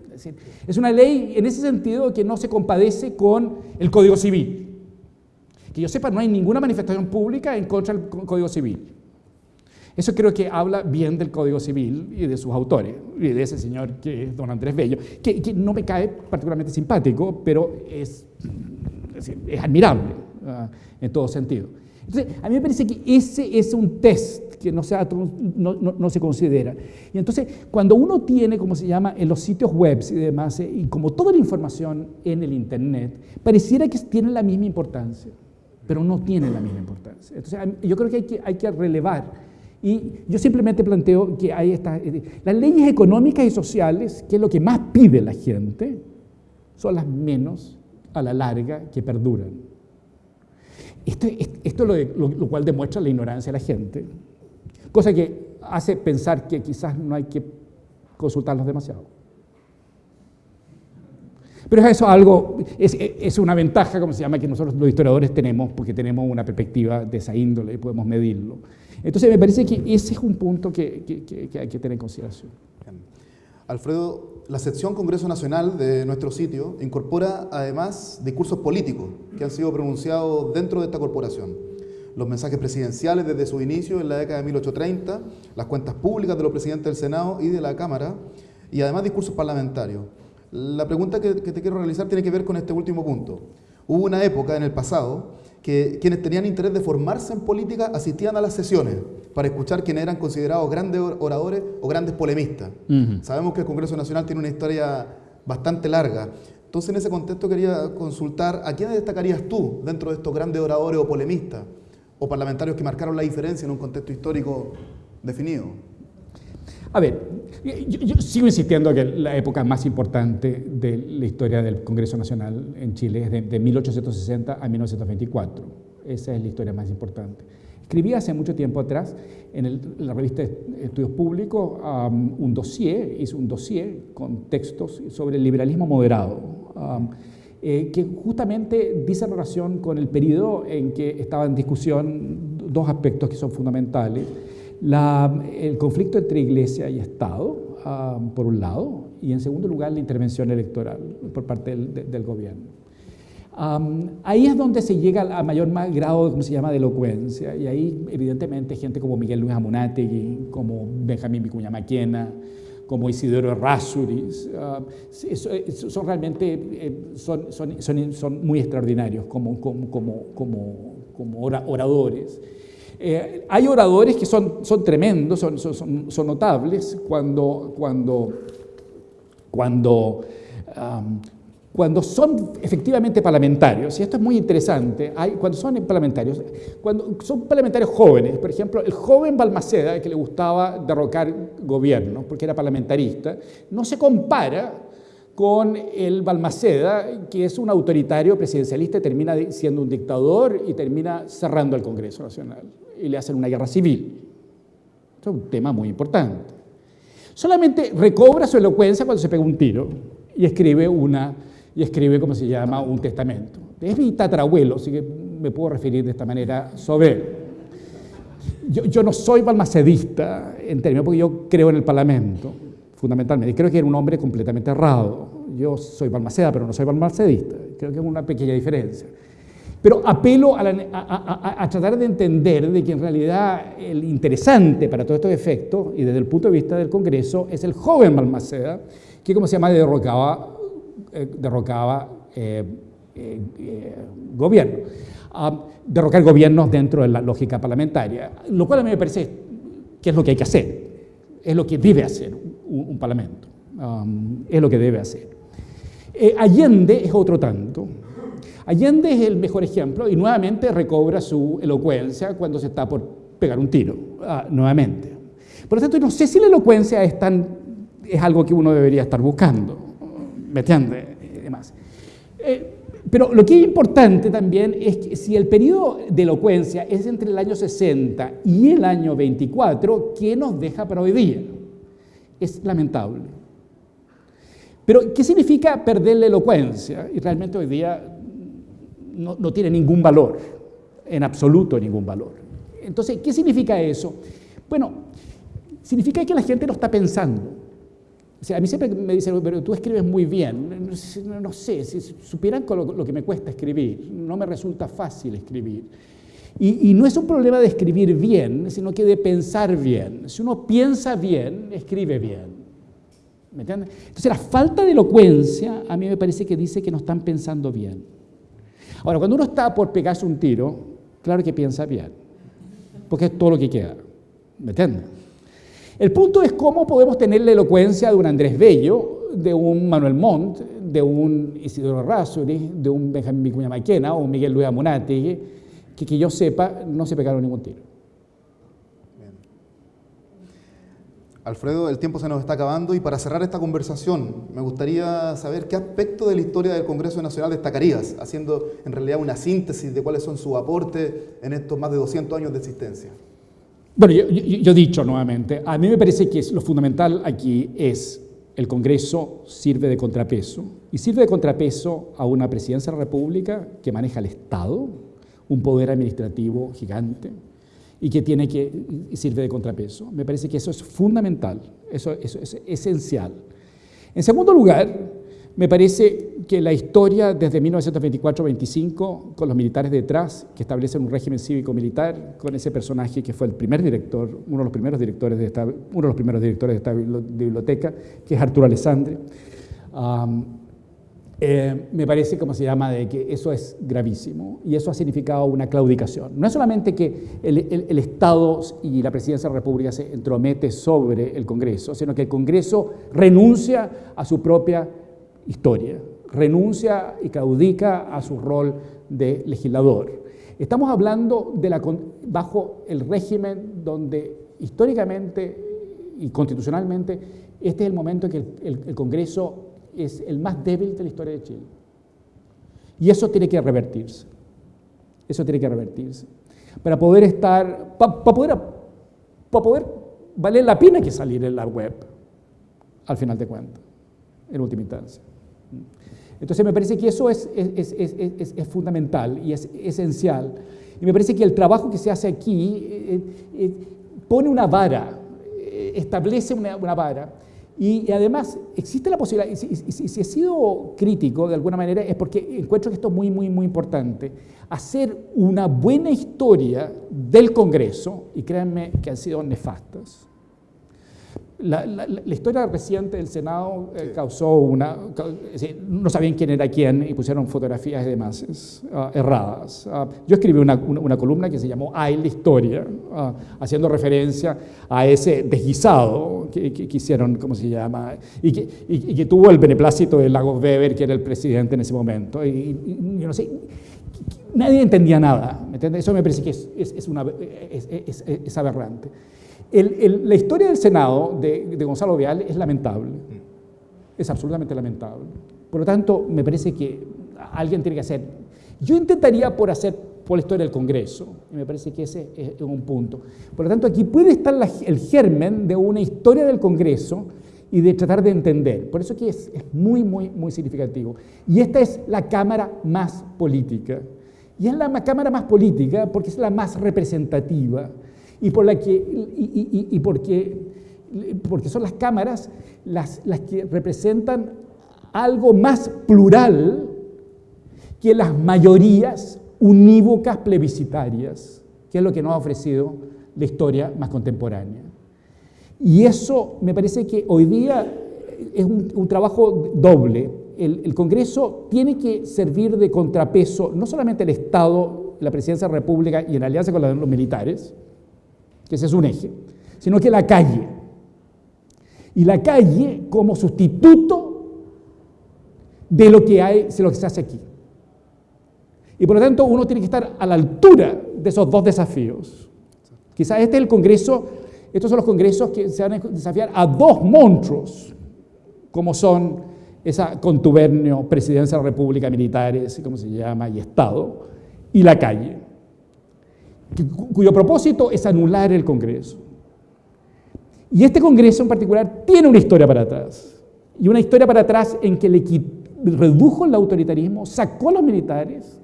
Es, una ley en ese sentido que no se compadece con el Código Civil. Que yo sepa, no hay ninguna manifestación pública en contra del Código Civil. Eso creo que habla bien del Código Civil y de sus autores, y de ese señor que es don Andrés Bello, que, no me cae particularmente simpático, pero es, admirable uh, en todo sentido. Entonces, a mí me parece que ese es un test que no, sea, no, no, se considera. Y entonces, cuando uno tiene, como se llama, en los sitios web y demás, eh, y como toda la información en el Internet, pareciera que tiene la misma importancia, pero no tiene la misma importancia. Entonces, yo creo que hay que, hay que relevar. Y yo simplemente planteo que hay estas, eh, las leyes económicas y sociales, que es lo que más pide la gente, son las menos a la larga que perduran. Esto, esto lo, lo, cual demuestra la ignorancia de la gente, cosa que hace pensar que quizás no hay que consultarlos demasiado. Pero eso es algo, es, es, una ventaja, como se llama, que nosotros los historiadores tenemos, porque tenemos una perspectiva de esa índole y podemos medirlo. Entonces me parece que ese es un punto que, que, que hay que tener en consideración. Alfredo, la sección Congreso Nacional de nuestro sitio incorpora además discursos políticos que han sido pronunciados dentro de esta corporación. Los mensajes presidenciales desde su inicio en la década de 1830, las cuentas públicas de los presidentes del Senado y de la Cámara, y además discursos parlamentarios. La pregunta que, que te quiero realizar tiene que ver con este último punto. Hubo una época en el pasado que quienes tenían interés de formarse en política asistían a las sesiones para escuchar quienes eran considerados grandes oradores o grandes polemistas. Sabemos que el Congreso Nacional tiene una historia bastante larga. Entonces, en ese contexto quería consultar a quiénes destacarías tú dentro de estos grandes oradores o polemistas o parlamentarios que marcaron la diferencia en un contexto histórico definido. A ver, yo, sigo insistiendo que la época más importante de la historia del Congreso Nacional en Chile es de, 1860 a 1924. Esa es la historia más importante. Escribí hace mucho tiempo atrás en, la revista Estudios Públicos un dossier, hice un dossier con textos sobre el liberalismo moderado, eh, que justamente dice relación con el periodo en que estaban en discusión dos aspectos que son fundamentales el conflicto entre iglesia y Estado, ah, por un lado, y en segundo lugar la intervención electoral por parte del, gobierno. ahí es donde se llega a mayor grado, ¿cómo se llama?, de elocuencia, y ahí evidentemente gente como Miguel Luis Amunátegui, como Benjamín Vicuña Maquena, como Isidoro Errázuriz, ah, son realmente eh, son, son, son, muy extraordinarios como, como, como, como oradores. Eh, hay oradores que son, son tremendos, son, son, son notables cuando, cuando, cuando, cuando son efectivamente parlamentarios, y esto es muy interesante, cuando son parlamentarios, cuando son parlamentarios jóvenes, por ejemplo, el joven Balmaceda, que le gustaba derrocar gobierno porque era parlamentarista, no se compara con el Balmaceda, que es un autoritario presidencialista y termina siendo un dictador y termina cerrando el Congreso Nacional y le hacen una guerra civil. Es un tema muy importante. Solamente recobra su elocuencia cuando se pega un tiro y escribe una, y escribe, ¿cómo se llama?, un testamento. Es mi tatarabuelo, así que me puedo referir de esta manera sobre él. Yo, yo no soy balmacedista en términos, porque yo creo en el Parlamento, fundamentalmente. Creo que era un hombre completamente errado. Yo soy balmaceda, pero no soy balmacedista. Creo que es una pequeña diferencia. Pero apelo a, tratar de entender de que en realidad el interesante para todos estos efectos, y desde el punto de vista del Congreso, es el joven Balmaceda, que como se llama, derrocaba, eh, derrocaba eh, eh, gobierno. Ah, derrocar gobiernos dentro de la lógica parlamentaria, lo cual a mí me parece que es lo que hay que hacer, es lo que debe hacer un, parlamento, es lo que debe hacer. Allende es otro tanto, Allende es el mejor ejemplo y nuevamente recobra su elocuencia cuando se está por pegar un tiro, ah, nuevamente. Por lo tanto, no sé si la elocuencia es, tan, es algo que uno debería estar buscando, ¿me entiende? demás. Eh, pero lo que es importante también es que si el periodo de elocuencia es entre el año 60 y el año 24, ¿qué nos deja para hoy día? Es lamentable. Pero, ¿qué significa perder la elocuencia? Y realmente hoy día no, tiene ningún valor, en absoluto ningún valor. Entonces, ¿qué significa eso? Bueno, significa que la gente no está pensando. O sea, a mí siempre me dicen, pero tú escribes muy bien. No, sé, si supieran lo, que me cuesta escribir, no me resulta fácil escribir. Y, no es un problema de escribir bien, sino que de pensar bien. Si uno piensa bien, escribe bien. ¿Me entiendes? Entonces, la falta de elocuencia a mí me parece que dice que no están pensando bien. Ahora, cuando uno está por pegarse un tiro, claro que piensa bien, porque es todo lo que queda. ¿Me entiendes? El punto es cómo podemos tener la elocuencia de un Andrés Bello, de un Manuel Montt, de un Isidoro Razzuri, de un Benjamín Vicuña Maquena o un Miguel Luis Amunategui, que que yo sepa no se pegaron ningún tiro. Alfredo, el tiempo se nos está acabando y para cerrar esta conversación me gustaría saber qué aspecto de la historia del Congreso Nacional destacarías, haciendo en realidad una síntesis de cuáles son sus aportes en estos más de 200 años de existencia. Bueno, yo, yo, he dicho nuevamente, a mí me parece que lo fundamental aquí es el Congreso sirve de contrapeso y sirve de contrapeso a una presidencia de la República que maneja el Estado, un poder administrativo gigante, y que tiene que sirve de contrapeso. Me parece que eso es fundamental, eso, eso es esencial. En segundo lugar, me parece que la historia desde 1924-25, con los militares detrás, que establecen un régimen cívico-militar, con ese personaje que fue el primer director, uno de los primeros directores de esta, uno de los primeros directores de esta biblioteca, que es Arturo Alessandri, eh, me parece, como se llama, de que eso es gravísimo y eso ha significado una claudicación. No es solamente que el, Estado y la Presidencia de la República se entromete sobre el Congreso, sino que el Congreso renuncia a su propia historia, renuncia y claudica a su rol de legislador. Estamos hablando de la, bajo el régimen donde históricamente y constitucionalmente este es el momento en que el Congreso es el más débil de la historia de Chile. Y eso tiene que revertirse. Eso tiene que revertirse. Para poder estar, para poder, para poder valer la pena que salir en la web, al final de cuentas, en última instancia. Entonces me parece que eso es, es, es, es fundamental y es esencial. Y me parece que el trabajo que se hace aquí eh, eh, pone una vara, eh, establece una, una vara y, además, existe la posibilidad, y si, he sido crítico de alguna manera, es porque encuentro que esto es muy, muy, muy importante, hacer una buena historia del Congreso, y créanme que han sido nefastas, la, historia reciente del Senado eh, causó una... no sabían quién era quién y pusieron fotografías de masas ah, erradas. Ah, yo escribí una, columna que se llamó Ay la historia, ah, haciendo referencia a ese desguisado que, que, hicieron, ¿cómo se llama? Y que, y, que, tuvo el beneplácito de Lagos Weber, que era el presidente en ese momento. Y, no sé, nadie entendía nada. Eso me parece que es, es, una, es aberrante la historia del Senado de, Gonzalo Vial es lamentable, es absolutamente lamentable. Por lo tanto, me parece que alguien tiene que hacer. Yo intentaría por hacer por la historia del Congreso, y me parece que ese es un punto. Por lo tanto, aquí puede estar el germen de una historia del Congreso y de tratar de entender. Por eso aquí es, es muy, muy, muy significativo. Y esta es la Cámara más política. Y es la Cámara más política porque es la más representativa y, por la que, y, porque, porque son las cámaras las, las que representan algo más plural que las mayorías unívocas plebiscitarias, que es lo que nos ha ofrecido la historia más contemporánea. Y eso me parece que hoy día es un, trabajo doble. El, el, Congreso tiene que servir de contrapeso no solamente el Estado, la Presidencia de la República y en alianza con los militares, que ese es un eje, sino que la calle. Y la calle como sustituto de lo que, hay, de lo que se hace aquí. Y por lo tanto uno tiene que estar a la altura de esos dos desafíos. Quizás este es el Congreso, estos son los congresos que se van a desafiar a dos monstruos, como son esa contubernio, presidencia de la República, militares, ¿cómo se llama? Y Estado, y la calle cuyo propósito es anular el Congreso. Y este Congreso en particular tiene una historia para atrás. Y una historia para atrás en que redujo el autoritarismo, sacó a los militares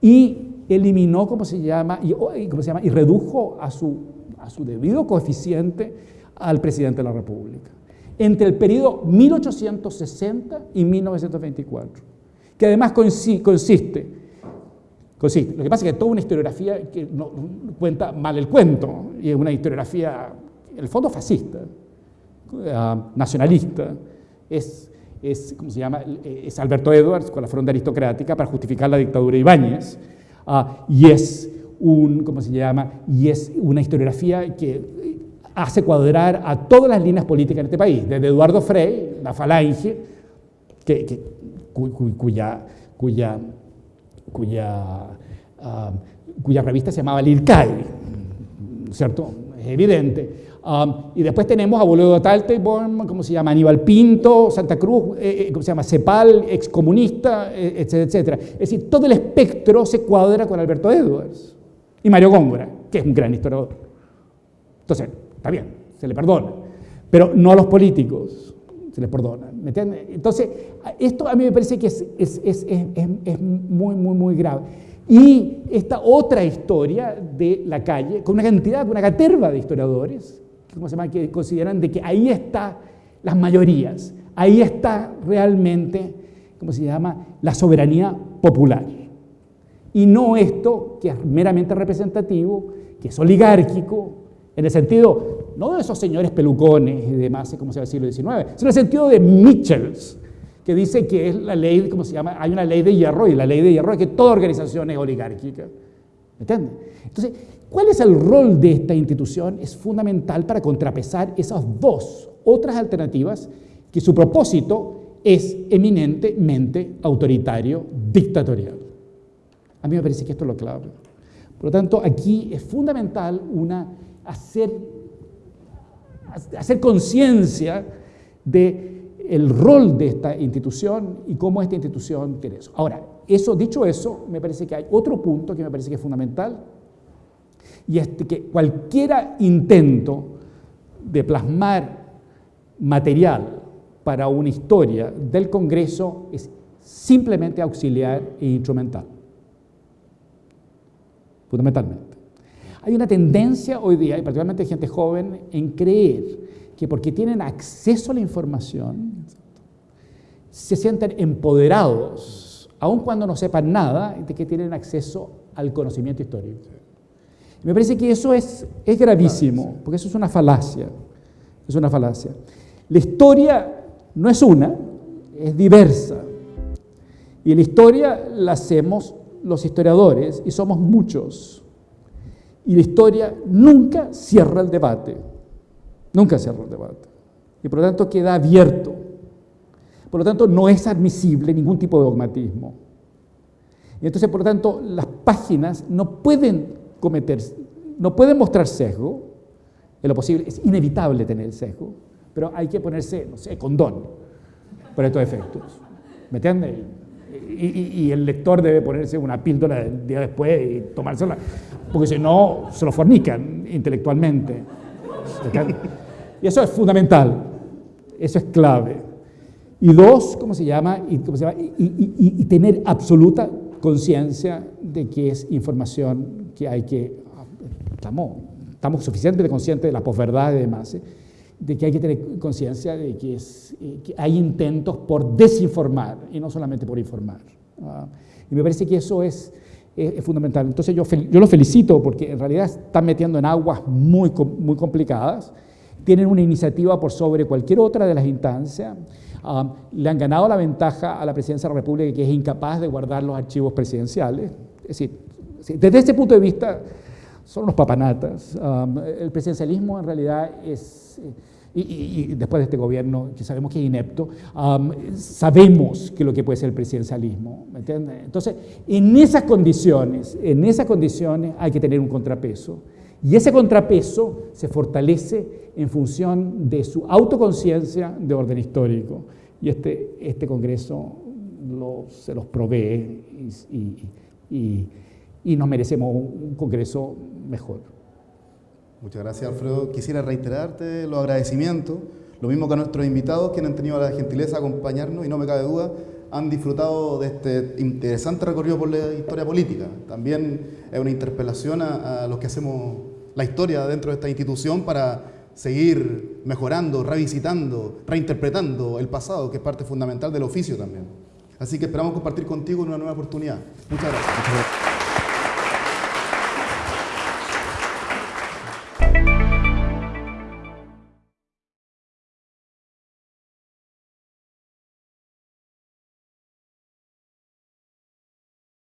y eliminó, ¿cómo se llama? Y, ¿cómo se llama? y redujo a su, a su debido coeficiente al presidente de la República. Entre el periodo 1860 y 1924, que además consiste lo que pasa es que toda una historiografía que no, cuenta mal el cuento, y es una historiografía, en el fondo, fascista, eh, nacionalista, es, es, ¿cómo se llama? es Alberto Edwards con la fronda aristocrática para justificar la dictadura de Ibáñez, ah, y es un, ¿cómo se llama? Y es una historiografía que hace cuadrar a todas las líneas políticas en este país, desde Eduardo Frey, la falange, que, cuya, cuya, cuya, ah, cuya revista se llamaba Lircay, ¿cierto? Es evidente. Um, y después tenemos a Boludo Talteborn, ¿cómo se llama? Aníbal Pinto, Santa Cruz, eh, eh, ¿cómo se llama? Cepal, excomunista, eh, etcétera, etcétera. Es decir, todo el espectro se cuadra con Alberto Edwards y Mario Góngora, que es un gran historiador. Entonces, está bien, se le perdona, pero no a los políticos se les perdona. ¿me Entonces, esto a mí me parece que es, es, es, es muy, muy, muy grave. Y esta otra historia de la calle, con una cantidad, con una caterva de historiadores, ¿cómo se llama? que consideran de que ahí está las mayorías, ahí está realmente, ¿cómo se llama?, la soberanía popular. Y no esto que es meramente representativo, que es oligárquico, en el sentido, no de esos señores pelucones y demás, como se llama el siglo XIX, sino en el sentido de Mitchells, que dice que es la ley, ¿cómo se llama? Hay una ley de hierro y la ley de hierro es que toda organización es oligárquica. ¿Me entiendes? Entonces, ¿cuál es el rol de esta institución? Es fundamental para contrapesar esas dos otras alternativas que su propósito es eminentemente autoritario, dictatorial. A mí me parece que esto es lo clave. Por lo tanto, aquí es fundamental una, hacer, hacer conciencia de el rol de esta institución y cómo esta institución tiene eso. Ahora, eso, dicho eso, me parece que hay otro punto que me parece que es fundamental, y es que cualquier intento de plasmar material para una historia del Congreso es simplemente auxiliar e instrumental. Fundamentalmente. Hay una tendencia hoy día, y particularmente gente joven, en creer que porque tienen acceso a la información, se sienten empoderados, aun cuando no sepan nada, de que tienen acceso al conocimiento histórico. Me parece que eso es, es gravísimo, porque eso es una falacia. Es una falacia. La historia no es una, es diversa. Y la historia la hacemos los historiadores y somos muchos. Y la historia nunca cierra el debate. Nunca cierra el debate. Y por lo tanto queda abierto. Por lo tanto, no es admisible ningún tipo de dogmatismo. Y entonces, por lo tanto, las páginas no pueden cometer, no pueden mostrar sesgo, en lo posible, es inevitable tener el sesgo, pero hay que ponerse, no sé, condón por estos efectos. ¿Me entiendes? Y, y, el lector debe ponerse una píldora el día después y tomársela, porque si no, se lo fornican intelectualmente. Y eso es fundamental, eso es clave. Y dos, ¿cómo se llama? Y, y, tener absoluta conciencia de que es información que hay que... Estamos, estamos suficientemente conscientes de la posverdad y demás, ¿eh? De que hay que tener conciencia de eh, que, hay intentos por desinformar y no solamente por informar. ¿ah? Y me parece que eso es, fundamental. Entonces yo, los felicito porque en realidad están metiendo en aguas muy, muy complicadas, tienen una iniciativa por sobre cualquier otra de las instancias, um, le han ganado la ventaja a la presidencia de la República que es incapaz de guardar los archivos presidenciales. Es decir, desde ese punto de vista son unos papanatas. Um, el presidencialismo en realidad es y, después de este gobierno, que sabemos que es inepto, sabemos que lo que puede ser el presidencialismo, ¿me entiendes? Entonces, en esas condiciones, en esas condiciones hay que tener un contrapeso, y ese contrapeso se fortalece en función de su autoconciencia de orden histórico, y este, este Congreso se los provee y, y nos merecemos un Congreso mejor. Muchas gracias, Alfredo. Quisiera reiterarte los agradecimientos, lo mismo que a nuestros invitados, que han tenido la gentileza de acompañarnos y no me cabe duda, han disfrutado de este interesante recorrido por la historia política. También es una interpelación a, los que hacemos la historia dentro de esta institución para seguir mejorando, revisitando, reinterpretando el pasado, que es parte fundamental del oficio también. Así que esperamos compartir contigo en una nueva oportunidad. Muchas gracias.